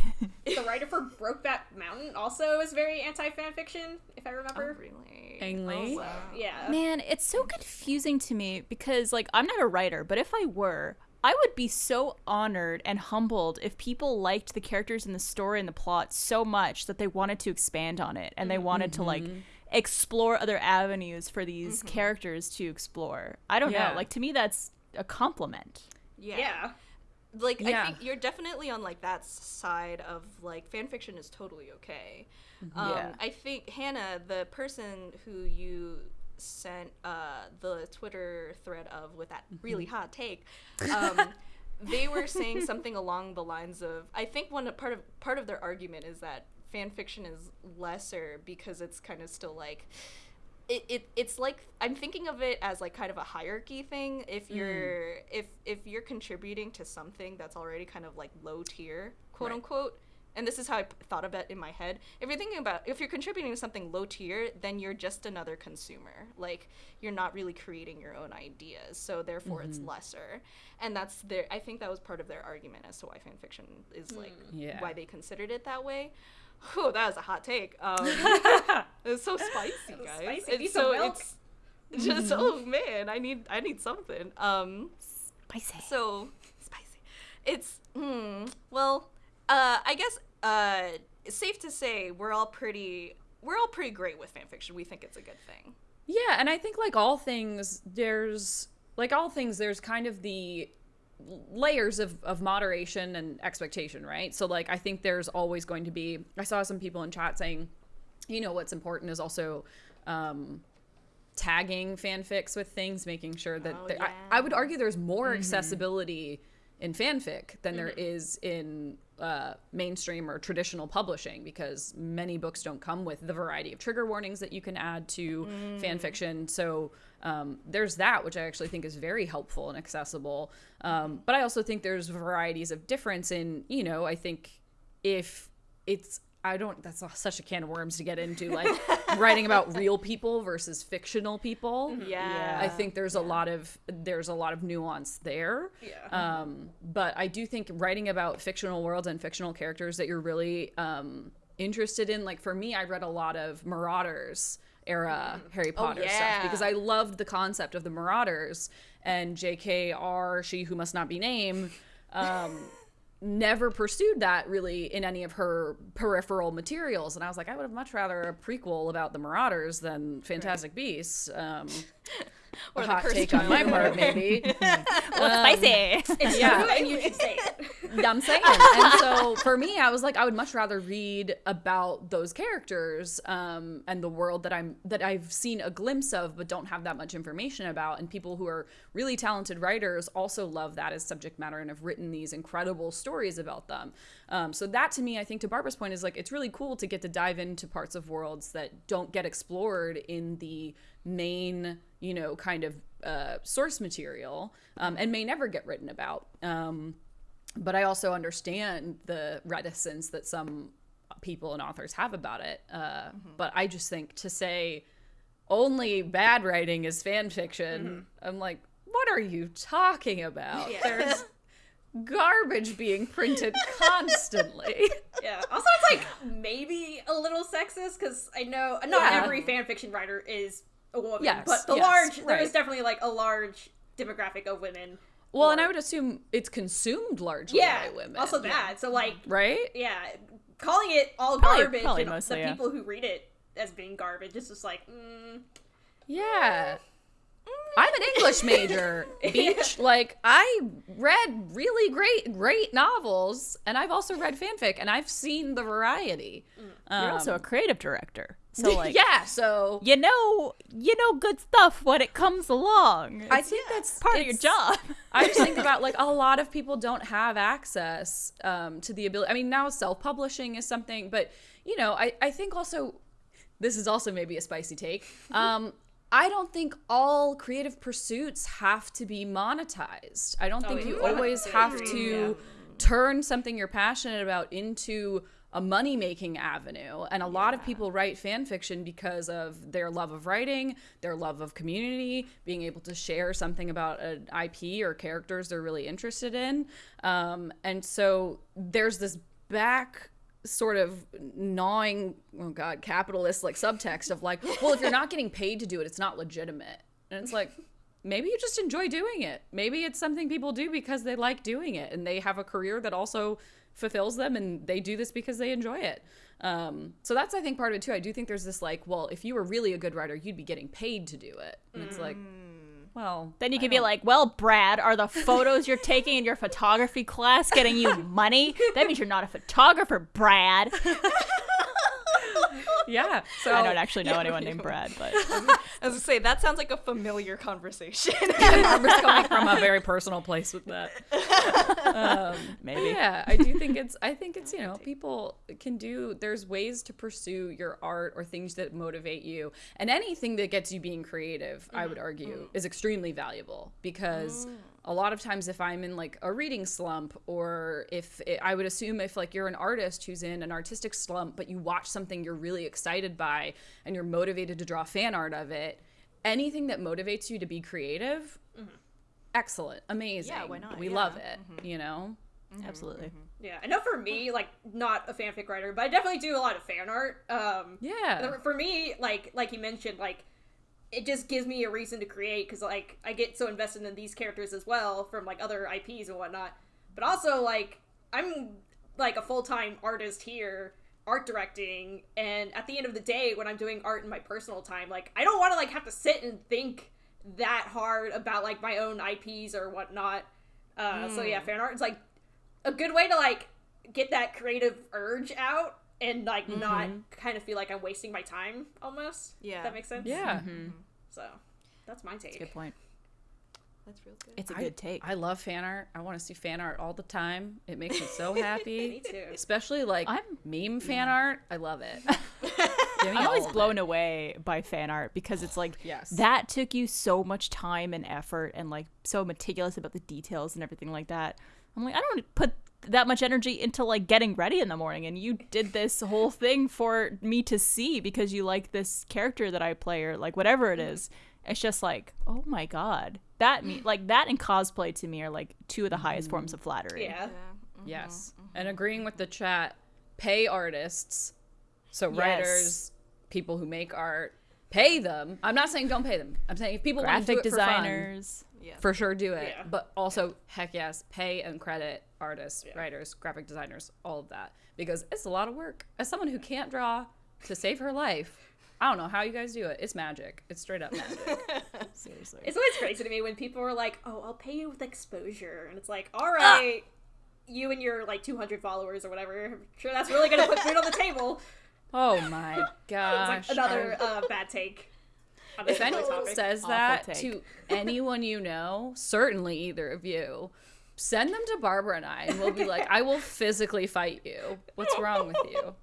the writer for Brokeback Mountain also is very anti fan fiction, if I Oh, remember. really? Ang Lee? Oh, wow. Yeah. Man, it's so confusing to me because like I'm not a writer, but if I were, I would be so honored and humbled if people liked the characters in the story and the plot so much that they wanted to expand on it and they mm-hmm. wanted to like mm-hmm. explore other avenues for these mm-hmm. characters to explore. I don't Yeah. know. Like to me that's a compliment. Yeah. Yeah. Like Yeah. I think you're definitely on like that side of like fan fiction is totally okay. Um, Yeah. I think Hannah, the person who you sent uh, the Twitter thread of with that really hot take, um, <laughs> they were saying something along the lines of I think one part of part of their argument is that fan fiction is lesser because it's kind of still like it, it it's like I'm thinking of it as like kind of a hierarchy thing. If you're if if you're contributing to something that's already kind of like low tier, quote Right. unquote, and this is how I p- thought of it in my head. If you're thinking about if you're contributing to something low tier, then you're just another consumer. Like you're not really creating your own ideas, so therefore it's lesser. And that's their. I think that was part of their argument as to why fan fiction is like Yeah. why they considered it that way. Whew, that was a hot take. Um, <laughs> it's so spicy, <laughs> was guys. spicy. It's Need so milk. it's it's just oh man, I need I need something. Um, Spicy. so spicy. It's hmm. Well, uh, I guess uh, it's safe to say we're all pretty we're all pretty great with fan fiction. We think it's a good thing. Yeah, and I think like all things, there's like all things, there's kind of the layers of, of moderation and expectation, right? So like I think there's always going to be I saw some people in chat saying, you know, what's important is also um tagging fanfics with things, making sure that Oh, there, yeah. I, I would argue there's more accessibility in fanfic than there Mm-hmm. is in uh, mainstream or traditional publishing because many books don't come with the variety of trigger warnings that you can add to Mm. fan fiction. So um, there's that, which I actually think is very helpful and accessible. Um, but I also think there's varieties of difference in, you know, I think if it's I don't. That's such a can of worms to get into, like <laughs> writing about real people versus fictional people. Yeah. I think there's a lot of there's a lot of nuance there. Yeah. Um, but I do think writing about fictional worlds and fictional characters that you're really um, interested in, like for me, I read a lot of Marauders era Harry Potter yeah. stuff because I loved the concept of the Marauders and J.K.R. She Who Must Not Be Named. Um, never pursued that really in any of her peripheral materials. And i was like i would have much rather a prequel about the marauders than fantastic beasts. Um <laughs> Or a the hot take on my part maybe <laughs> Well, <laughs> spicy. <laughs> It's yeah. true, and you should say it. I'm saying. And so for me, I was like, I would much rather read about those characters um, and the world that I'm that I've seen a glimpse of, but don't have that much information about. And people who are really talented writers also love that as subject matter and have written these incredible stories about them. Um, so that to me, I think to Barbara's point is like it's really cool to get to dive into parts of worlds that don't get explored in the main, you know, kind of uh, source material um, and may never get written about. Um, but I also understand the reticence that some people and authors have about it. Uh, But I just think to say only bad writing is fan fiction, I'm like, what are you talking about? Yeah. There's <laughs> garbage being printed constantly. <laughs> Yeah. Also, it's like maybe a little sexist because I know not Yeah. every fan fiction writer is a woman, Yes, but the yes, large there right. is definitely like a large demographic of women. well, and I would assume it's consumed largely yeah, by women. also that. So like, Right? yeah, calling it all Probably- garbage probably and mostly, the yeah. people who read it as being garbage is just like, mm, Yeah. Mm. I'm an English major, <laughs> beach. Like I read really great, great novels, and I've also read fanfic, and I've seen the variety. Mm. You're also um, a creative director, so <laughs> like, yeah, so you know, you know good stuff when it comes along. I think that's part of your job. I just think <laughs> about like a lot of people don't have access um, to the ability. I mean, now self-publishing is something, but you know, I I think also this is also maybe a spicy take. <laughs> Um, I don't think all creative pursuits have to be monetized. I don't think you always have to turn something you're passionate about into a money making avenue. And a lot of people write fan fiction because of their love of writing, their love of community, being able to share something about an IP or characters they're really interested in. Um, and so there's this back sort of gnawing oh god capitalist like subtext of like well if you're not getting paid to do it it's not legitimate and it's like maybe you just enjoy doing it maybe it's something people do because they like doing it and they have a career that also fulfills them and they do this because they enjoy it um, so that's i think part of it too i do think there's this like well if you were really a good writer you'd be getting paid to do it and it's like well Then you I could be like, well, Brad, are the photos you're taking in your photography class getting you <laughs> money? That means you're not a photographer, Brad. <laughs> yeah. So <laughs> I don't actually know Yeah, anyone named. Brad, but <laughs> I was gonna say that sounds like a familiar conversation. <laughs> Amber's coming from a very personal place with that. Um, maybe. Yeah, I do think it's. I think it's. You know, people can do. There's ways to pursue your art or things that motivate you, and anything that gets you being creative. I would mm-hmm. argue mm. is extremely valuable because mm. A lot of times, if I'm in like a reading slump, or if it, I would assume if like you're an artist who's in an artistic slump, but you watch something you're really excited by and you're motivated to draw fan art of it, anything that motivates you to be creative. Mm-hmm. Excellent, amazing. Yeah, why not? We Yeah. love it, mm-hmm. you know. Mm-hmm. Absolutely. Yeah, I know for me, like not a fanfic writer, but I definitely do a lot of fan art. Um, Yeah. for me, like like you mentioned, like it just gives me a reason to create because like I get so invested in these characters as well from like other IPs and whatnot. But also like I'm like a full time artist here, art directing, and at the end of the day, when I'm doing art in my personal time, like I don't want to like have to sit and think that hard about like my own IPs or whatnot. Uh, So yeah, fan art is like a good way to like get that creative urge out and like not mm-hmm. kind of feel like I'm wasting my time almost. Yeah. If that makes sense. Yeah. Mm-hmm. Mm-hmm. So that's my take. Good point. That's real good. It's a I- good take. I love fan art. I want to see fan art all the time. It makes me so <laughs> happy. Me too. Especially like I'm- meme fan art. I love it. <laughs> <laughs> I'm always blown it. away by fan art because it's like Yes. that took you so much time and effort and like so meticulous about the details and everything like that. I'm like I don't put that much energy into like getting ready in the morning and you did this whole thing for me to see because you like this character that I play or like whatever it is. It's just like, oh my god. That me like that and cosplay to me are like two of the highest forms of flattery. Yeah. Mm-hmm. Yes. Mm-hmm. Mm-hmm. And agreeing with the chat, pay artists. So Yes. writers, people who make art, pay them. I'm not saying don't pay them. I'm saying if people want to do Graphic it for fun, designers. Yeah. for sure do it. Yeah. But also, heck yes, pay and credit artists, writers, graphic designers, all of that. Because it's a lot of work. As someone who can't draw to save her life, I don't know how you guys do it. It's magic. It's straight up magic. <laughs> Seriously. It's always crazy to me when people are like, "Oh, I'll pay you with exposure," and it's like, "All right." Ah. You and your like 200 followers or whatever. I'm sure that's really gonna put food on the table. oh my <laughs> It's gosh. like another uh, bad take. On this if anyone topic. says Awful that take. to anyone you know, certainly either of you, send them to Barbara and I, and we'll be like, I will <laughs> physically fight you. What's wrong with you?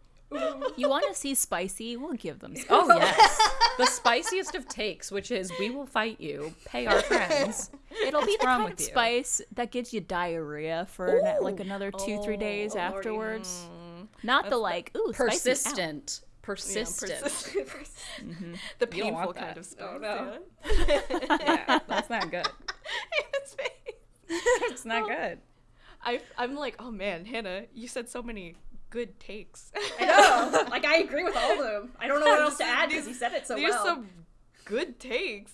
you want to see spicy? We'll give them. <laughs> Spicy. Oh yes, the spiciest of takes, which is we will fight you. Pay our friends. <laughs> It'll be What's the wrong kind with of you? spice that gives you diarrhea for na- like another two, three days Oh, Lordy. afterwards. Mm. Not the like, ooh, spicy, ow. Persistent. Yeah, Persistent. persistent. <laughs> The painful kind of spice. Oh, no. yeah. <laughs> yeah, that's not good. <laughs> It's not good. I, I'm like, oh man, Hannah, you said so many good takes. I know. Like I agree with all of them. I don't know what else to add because he said it so These well. some good takes.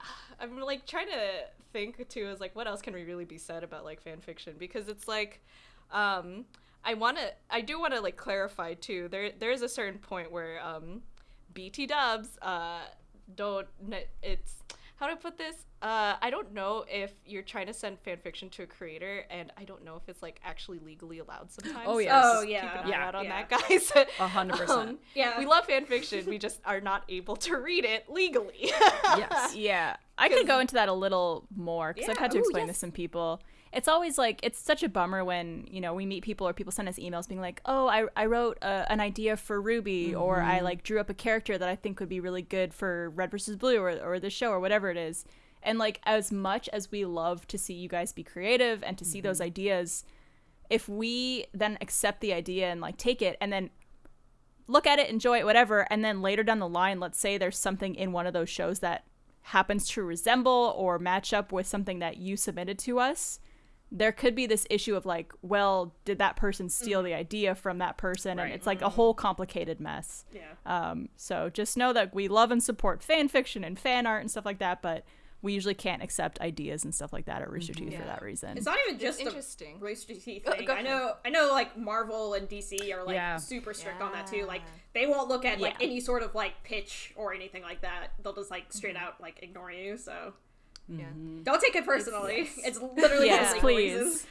<sighs> I'm like trying to think too is like what else can we really be said about like fan fiction because it's like um I want to I do want to like clarify too. There there is a certain point where um BT dubs uh don't it's how do I put this? Uh, I don't know if you're trying to send fan fiction to a creator, and I don't know if it's like actually legally allowed sometimes. Oh, so. Oh, just yeah. keep an eye Yeah. out on Yeah. that, <laughs> guys. A hundred percent. Um, Yeah. we love fan fiction. We just are not able to read it legally. <laughs> Yes. Yeah, I could go into that a little more because I've had to Yeah, ooh, explain yes. to some people. It's always like it's such a bummer when you know we meet people or people send us emails being like, "Oh, I, I wrote uh, an idea for RWBY, or I like drew up a character that I think would be really good for Red versus Blue or or this show or whatever it is." And like as much as we love to see you guys be creative and to see those ideas, if we then accept the idea and like take it and then look at it, enjoy it, whatever, and then later down the line, let's say there's something in one of those shows that happens to resemble or match up with something that you submitted to us, there could be this issue of like, well, did that person steal the idea from that person? Right. And it's like a whole complicated mess. yeah. Um, so just know that we love and support fan fiction and fan art and stuff like that, but we usually can't accept ideas and stuff like that at Rooster Teeth for that reason. It's not even just the interesting. Rooster Teeth <laughs> thing. go I know, I know, like Marvel and DC are like Yeah. super strict on that too. Yeah. Like they won't look at like any sort of like pitch or anything like that. They'll just like straight Mm-hmm. out like ignore you. So Yeah. Don't take it personally. It's, literally Yes, for please. reasons.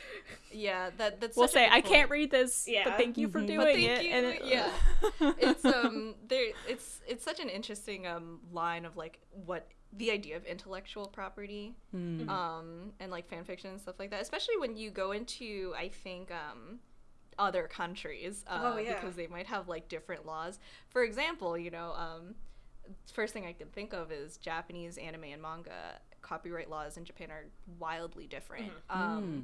Yeah, that that's. We'll such a say good I can't read this, Yeah. but thank you for doing But thank it. you. And it- yeah, <laughs> it's um there. It's it's such an interesting um line of like what the idea of intellectual property, um, and like fan fiction and stuff like that. Especially when you go into, I think, um, other countries, uh, Oh, yeah. because they might have like different laws. For example, you know, um, first thing I can think of is Japanese anime and manga copyright laws in Japan are wildly different. Mm-hmm. Um, hmm.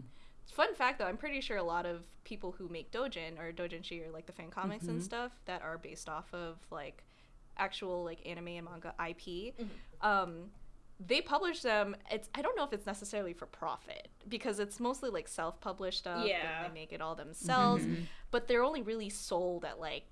Fun fact though, I'm pretty sure a lot of people who make dojin or dojinshi or like the fan comics and mm-hmm. stuff that are based off of like actual like anime and manga IP, mm-hmm. um, they publish them. It's I don't know if it's necessarily for profit because it's mostly like self-published stuff. and Yeah. they make it all themselves, but they're only really sold at like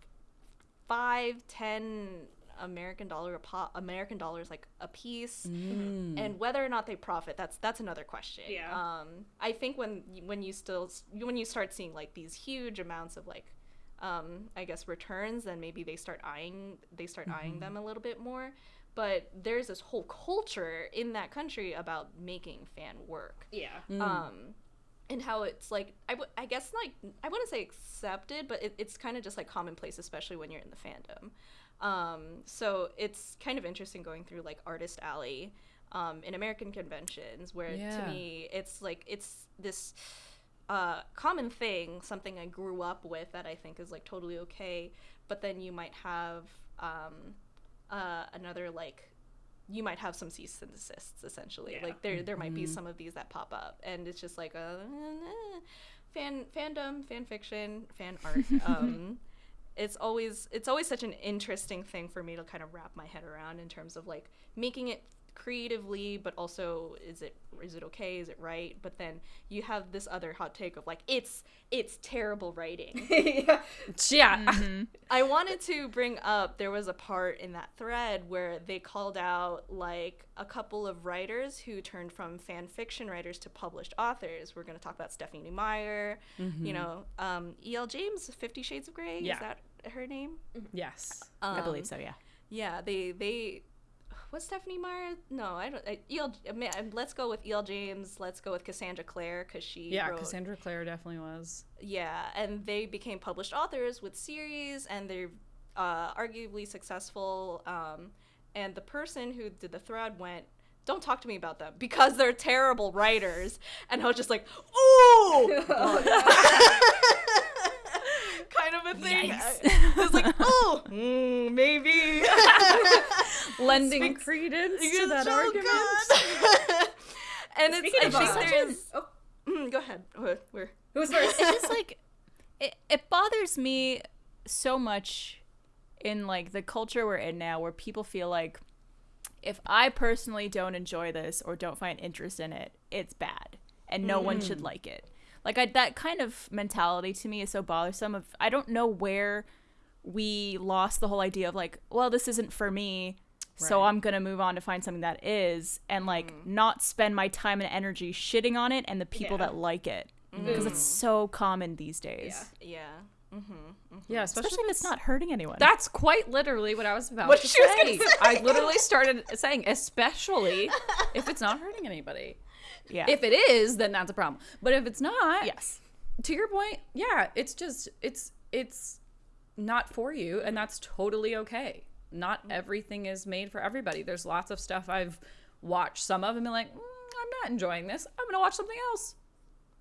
five, ten American dollar a pop, American dollars like a piece, and whether or not they profit, that's that's another question. Yeah. Um, I think when when you still when you start seeing like these huge amounts of like, um, I guess returns, then maybe they start eyeing they start eyeing them a little bit more. But there's this whole culture in that country about making fan work Yeah. um and how it's like I, w- I guess like i wouldn't say accepted but it, it's kind of just like commonplace especially when you're in the fandom um so it's kind of interesting going through like artist alley um in american conventions where to me it's like it's this uh common thing something i grew up with that i think is like totally okay. But then you might have um uh another like you might have some cease and desists essentially. Yeah. like there there might be some of these that pop up and it's just like a eh, fan fandom fan fiction fan art <laughs> um it's always it's always such an interesting thing for me to kind of wrap my head around in terms of like making it creatively but also is it is it okay is it right but then you have this other hot take of like it's it's terrible writing <laughs> yeah. Yeah. I wanted to bring up there was a part in that thread where they called out like a couple of writers who turned from fan fiction writers to published authors. We're going to talk about Stephenie Meyer, you know, um, E.L. James, Fifty Shades of Grey. Yeah. Is that her name? Yes. I Um, believe so. Yeah. Yeah, they they. was Stephenie Meyer? No, I don't. I, E.L. I mean, Let's go with E.L. James. Let's go with Cassandra Clare because she Yeah, wrote Cassandra Clare definitely was. yeah, and they became published authors with series, and they're uh, arguably successful. Um, and the person who did the thread went, "Don't talk to me about them because they're terrible writers." And I was just like, "Ooh," <laughs> <laughs> kind of a thing. I, I was like, "Oh, mm, maybe." <laughs> Lending Speaks- credence to that so argument. <laughs> and it's Speaking I think there's. oh, Mm, go ahead. We're who's first? it's just like it, it bothers me so much in like the culture we're in now where people feel like if i personally don't enjoy this or don't find interest in it it's bad and no one should like it like I, that kind of mentality to me is so bothersome of i don't know where we lost the whole idea of like well this isn't for me so i'm gonna move on to find something that is and like mm-hmm. not spend my time and energy shitting on it and the people Yeah. that like it because it's mm. so common these days Yeah. yeah. Mm-hmm. Mm-hmm. Yeah, especially, especially if it's not hurting anyone. That's quite literally what I was about What to she say. gonna say. I literally started saying, especially if it's not hurting anybody. Yeah. If it is, then that's a problem. But if it's not, yes, to your point, yeah, it's just it's it's not for you, and that's totally okay. Not everything is made for everybody. There's lots of stuff I've watched some of and been like, mm, I'm not enjoying this. I'm gonna watch something else.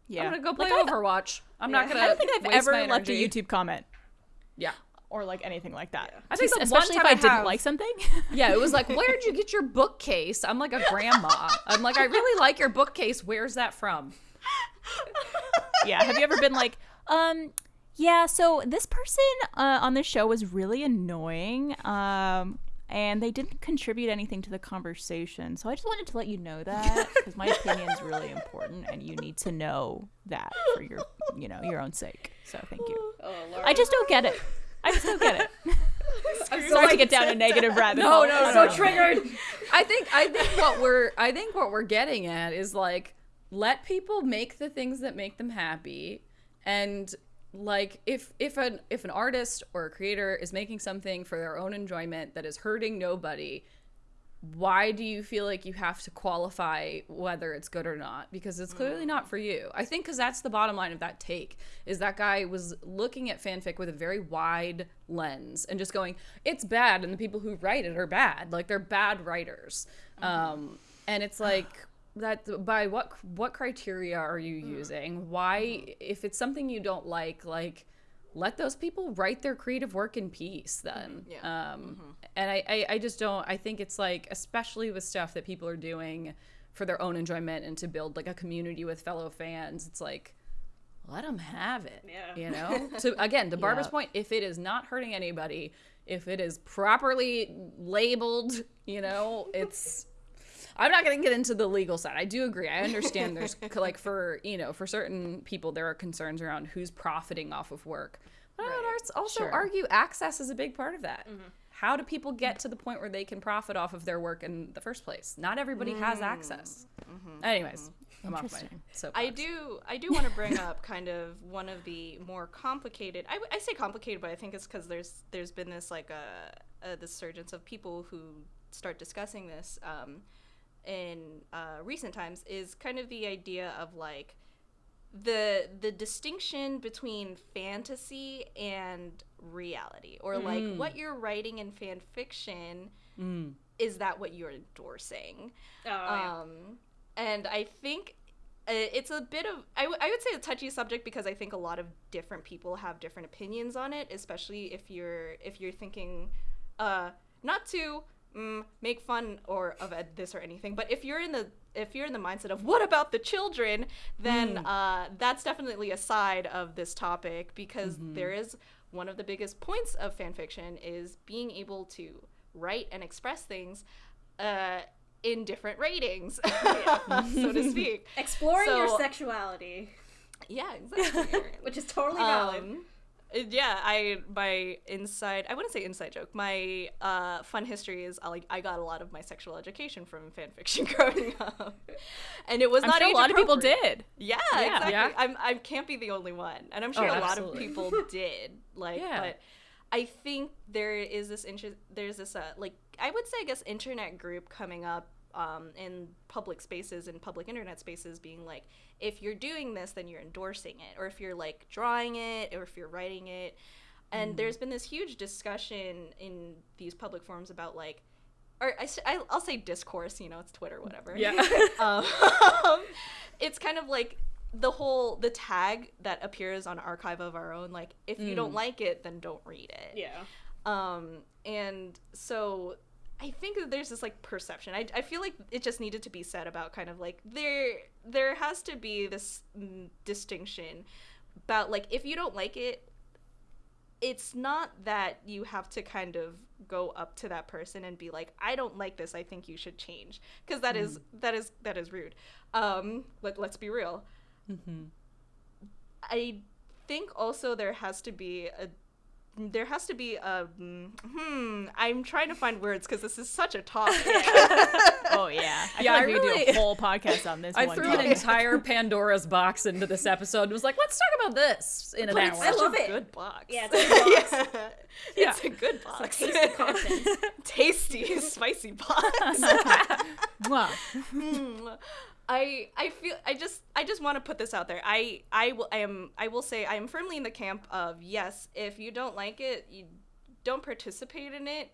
yeah. I'm gonna go play Like, Overwatch. I'm not gonna. I don't think I've ever left a. YouTube comment Yeah. Or like anything like that. I think the especially if I, I didn't like something. <laughs> Yeah, it was like, where'd you get your bookcase? I'm like a grandma. I'm like, I really like your bookcase. Where's that from? yeah. Have you ever been like, um, yeah, so this person uh, on the show was really annoying. Um, and they didn't contribute anything to the conversation. So I just wanted to let you know that because my opinion is really important and you need to know that for your, you know, your own sake. So thank you. Oh. I just don't get it. I just don't get it. <laughs> I'm so Sorry to get down a negative rabbit No, hole. no, so no. triggered. I think I think what we're I think what we're getting at is like let people make the things that make them happy and like if if an if an artist or a creator is making something for their own enjoyment that is hurting nobody why do you feel like you have to qualify whether it's good or not? Because it's clearly not mm. for you. I think because that's the bottom line of that take is that guy was looking at fanfic with a very wide lens and just going it's bad and the people who write it are bad. Like they're bad writers. Mm-hmm. Um, and it's like that by what what criteria are you mm. using? Why mm-hmm. if it's something you don't like like let those people write their creative work in peace then Yeah. um and I, I i just don't i think it's like especially with stuff that people are doing for their own enjoyment and to build like a community with fellow fans it's like let them have it Yeah. you know <laughs> so again to barbara's Yeah. point if it is not hurting anybody if it is properly labeled you know it's I'm not going to get into the legal side. I do agree. I understand there's <laughs> like for, you know, for certain people there are concerns around who's profiting off of work. But I would also Sure. argue access is a big part of that. Mm-hmm. How do people get to the point where they can profit off of their work in the first place? Not everybody has mm-hmm. access. Mm-hmm. Anyways, I'm off my Interesting. soapbox. I do I do want to bring up kind of one of the more complicated. I, I say complicated, but I think it's because there's there's been this like a, a this surgence of people who start discussing this um, in uh, recent times is kind of the idea of like the the distinction between fantasy and reality or like what you're writing in fan fiction is that what you're endorsing. Oh, yeah. um, and I think uh, it's a bit of I, w- I would say a touchy subject because I think a lot of different people have different opinions on it, especially if you're if you're thinking, uh, not to mm, make fun or of it- this or anything, but if you're in the if you're in the mindset of what about the children, then uh, that's definitely a side of this topic because there is one of the biggest points of fan fiction is being able to write and express things uh, in different ratings, <laughs> so to speak. Exploring your sexuality, Yeah, exactly. <laughs> which is totally valid. um, it- yeah, I my inside I wouldn't say inside joke. My uh, fun history is I like I got a lot of my sexual education from fan fiction <laughs> growing up, and it was I'm not sure a lot of people did. Yeah, Yeah. exactly. Yeah. I'm I can't be the only one, and I'm sure Oh, a lot of people <laughs> did. Like, Yeah. but I think there is this interest. There's this uh, like I would say I guess internet group coming up um, in public spaces and public internet spaces, being like, if you're doing this, then you're endorsing it, or if you're like drawing it, or if you're writing it. And Mm-hmm. there's been this huge discussion in these public forums about like, or I, will say discourse. You know, it's Twitter, whatever Yeah. <laughs> um, <laughs> it's kind of like the whole the tag that appears on archive of our own like if you don't like it then don't read it yeah. um and so i think that there's this like perception. I, I feel like it just needed to be said about kind of like there there has to be this mm, distinction about like if you don't like it it's not that you have to kind of go up to that person and be like i don't like this. I think you should change. Because that is that is that is rude. Um let, let's be real. I think also there has to be a there has to be a mm, hmm i'm trying to find words because this is such a topic <laughs> Oh yeah, I Yeah, I feel like we could do a whole podcast on this <laughs> I one. threw an entire Pandora's box into this episode and was like, let's talk about this in an but hour. it's I love a it. good box Yeah, it's a <laughs> good box. yeah. it's a good box Tasty content. tasty spicy box Mwah. Mm. I I feel I just I just want to put this out there. I I will I am I will say I am firmly in the camp of yes, if you don't like it, you don't participate in it.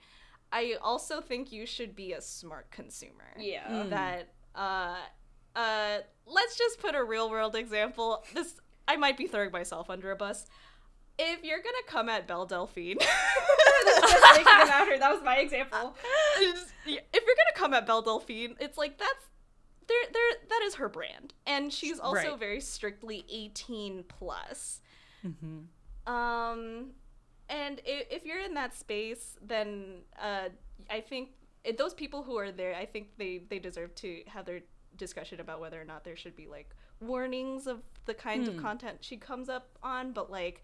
I also think you should be a smart consumer. Yeah. That uh uh let's just put a real world example. This I might be throwing myself under a bus. If you're gonna come at Belle Delphine, <laughs> Just about her, that was my example. <laughs> if you're gonna come at Belle Delphine, it's like that's there there that is her brand. And she's also Right. very strictly 18 plus. Um and if, if you're in that space, then uh I think it, those people who are there, I think they they deserve to have their discussion about whether or not there should be like warnings of the kinds of content she comes up on, but like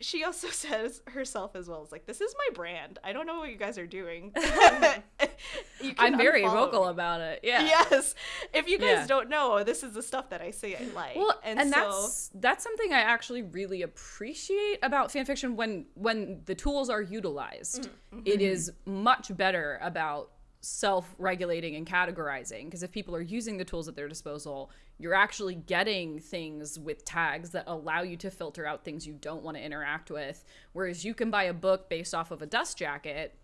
she also <laughs> says herself as well as like this is my brand. I don't know what you guys are doing. <laughs> <laughs> I'm very vocal me. about it. Yeah. Yes. If you guys Yeah. don't know, this is the stuff that I say I like. Well, and, and, so that's that's something I actually really appreciate about fanfiction when when the tools are utilized. Mm-hmm. It is much better about self-regulating and categorizing because if people are using the tools at their disposal you're actually getting things with tags that allow you to filter out things you don't want to interact with. Whereas you can buy a book based off of a dust jacket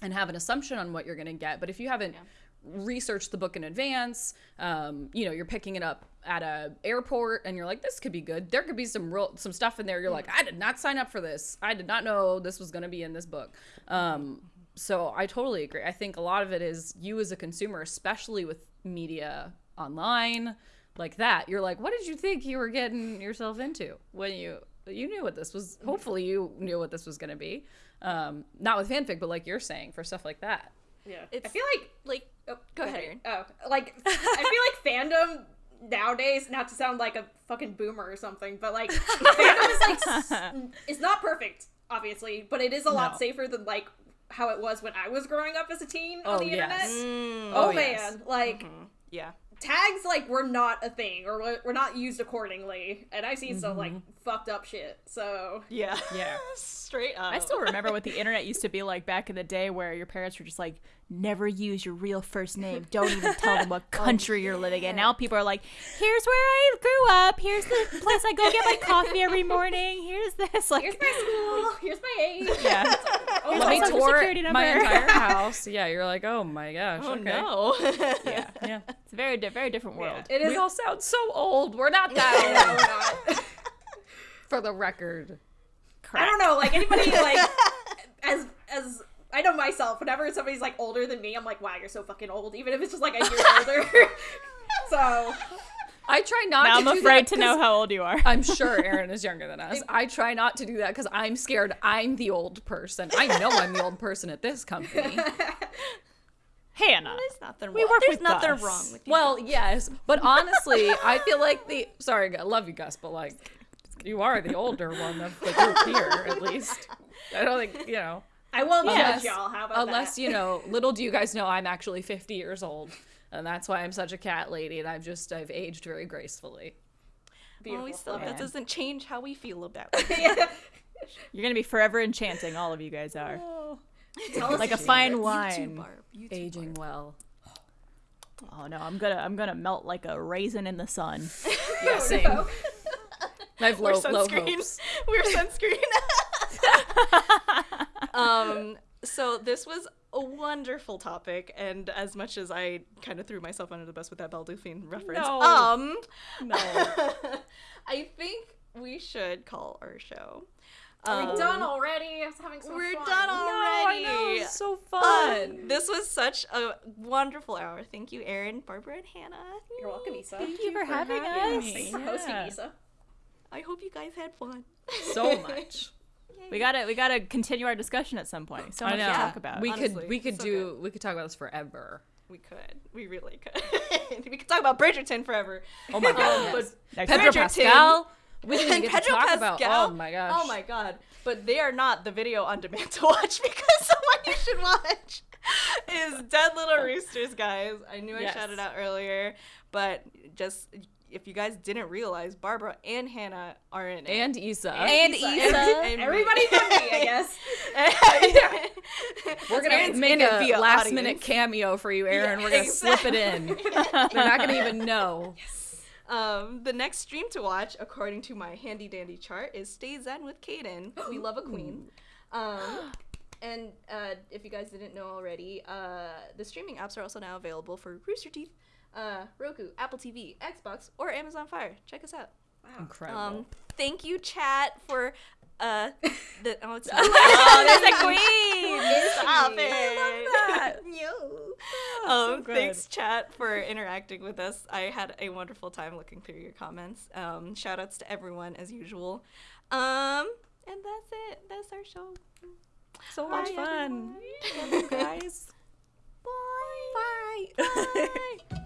and have an assumption on what you're going to get but if you haven't researched the book in advance um, you know you're picking it up at a airport and you're like this could be good. There could be some real some stuff in there you're like i did not sign up for this. I did not know this was going to be in this book. Um, so i totally agree i think a lot of it is you as a consumer especially with media online like that you're like what did you think you were getting yourself into when you you knew what this was hopefully you knew what this was going to be um, not with fanfic but like you're saying for stuff like that Yeah. it's, I feel like Like, oh, Go ahead, Arryn. Oh, like <laughs> I feel like fandom nowadays, not to sound like a fucking boomer or something, but like <laughs> fandom is like s- it's not perfect, obviously, but it is a lot No. safer than like how it was when I was growing up as a teen on Oh, the internet. mm, Oh, Oh, man, yes. like yeah. tags like were not a thing or were- were not used accordingly, and I've seen some like fucked up shit. So Yeah. Yeah. <laughs> Straight up. I still remember what the internet used to be like back in the day where your parents were just like, never use your real first name. Don't even tell them <laughs> what oh, country you're living in. Now people are like, here's where I grew up. Here's the place I go get my coffee every morning. Here's this. Like, here's my school, here's my age. <laughs> yeah. <laughs> Oh, let my me tour my entire house yeah you're like oh my gosh Oh okay no. yeah. yeah It's a very, very different world. It is. we all sound so old we're not No, that we're old not. for the record I don't know, like anybody like as as I know myself, whenever somebody's like older than me, I'm like, wow, you're so fucking old, even if it's just like a year older. <laughs> so I try not Now to I'm do afraid that to know how old you are. I'm sure Arryn is younger than us. <laughs> I try not to do that because I'm scared I'm the old person. I know I'm the old person at this company. <laughs> Hannah. There's nothing wrong. We work There's with nothing Gus. wrong with you. Well, yes, but honestly, I feel like the sorry, I love you, Gus, but like you are the older one of the group here, at least. I don't think you know. I won't Unless, judge y'all. How about unless that? you know, <laughs> little do you guys know, I'm actually 50 years old, and that's why I'm such a cat lady, and I've just I've aged very gracefully. well, we still, that doesn't change how we feel about <laughs> it. You're going to be forever enchanting. All of you guys are. Tell us Like a your fine secrets. wine. Barb. You too, Aging Barb. well. Oh no, I'm gonna I'm gonna melt like a raisin in the sun. <laughs> Yeah, Oh, same. no. I have We're low, low sunscreen. hopes. We're sunscreen. Um. So this was a wonderful topic, and as much as I kind of threw myself under the bus with that Belle Delphine reference, No. um, No. <laughs> I think we should call our show. Are Um, we done already? I was having so much We're fun. done No, I already. know. It was so Um, fun. this was such a wonderful hour. Thank you, Arryn, Barbara, and Hannah. You're welcome, Isa. Thank you for having having us. me. Thanks for hosting, Yeah. Isa. I hope you guys had fun. so <laughs> much. We gotta we gotta continue our discussion at some point. So much to talk about. We Honestly, could we could so do we could talk about this forever. We could. We really could. <laughs> we could talk about Bridgerton forever. Oh my god. Um, yes. Next Pedro Bridgerton. Pascal. We didn't even get Pedro to talk Pascal. about. Oh my gosh. Oh my god. But they are not the video on demand to watch <laughs> because the one you should watch is Dead Little Roosters, guys. I knew I Yes. shouted out earlier, but just if you guys didn't realize, Barbara and Hannah are in it. And Isa. And Isa. Isa. And me. Everybody <laughs> but me, I guess. <laughs> We're gonna make in it a last audience. minute cameo for you, Arryn. Yeah, We're gonna slip it in. <laughs> They're not gonna even know. Um, the next stream to watch, according to my handy dandy chart, is Stay Zen with Kaden. We love a queen. Um, and uh, if you guys didn't know already, uh, the streaming apps are also now available for Rooster Teeth, uh, Roku, Apple TV, Xbox, or Amazon Fire. Check us out. Wow. Incredible. Um, thank you, chat, for uh, the oh, it's <laughs> oh, there's a queen. Stop I it! that. <laughs> Yo. so um, good. thanks, chat, for interacting with us. I had a wonderful time looking through your comments. Um, shout outs to everyone as usual. Um, and that's it. That's our show. so Bye, much fun. everyone. Love you guys. <laughs> Bye. Bye. Bye.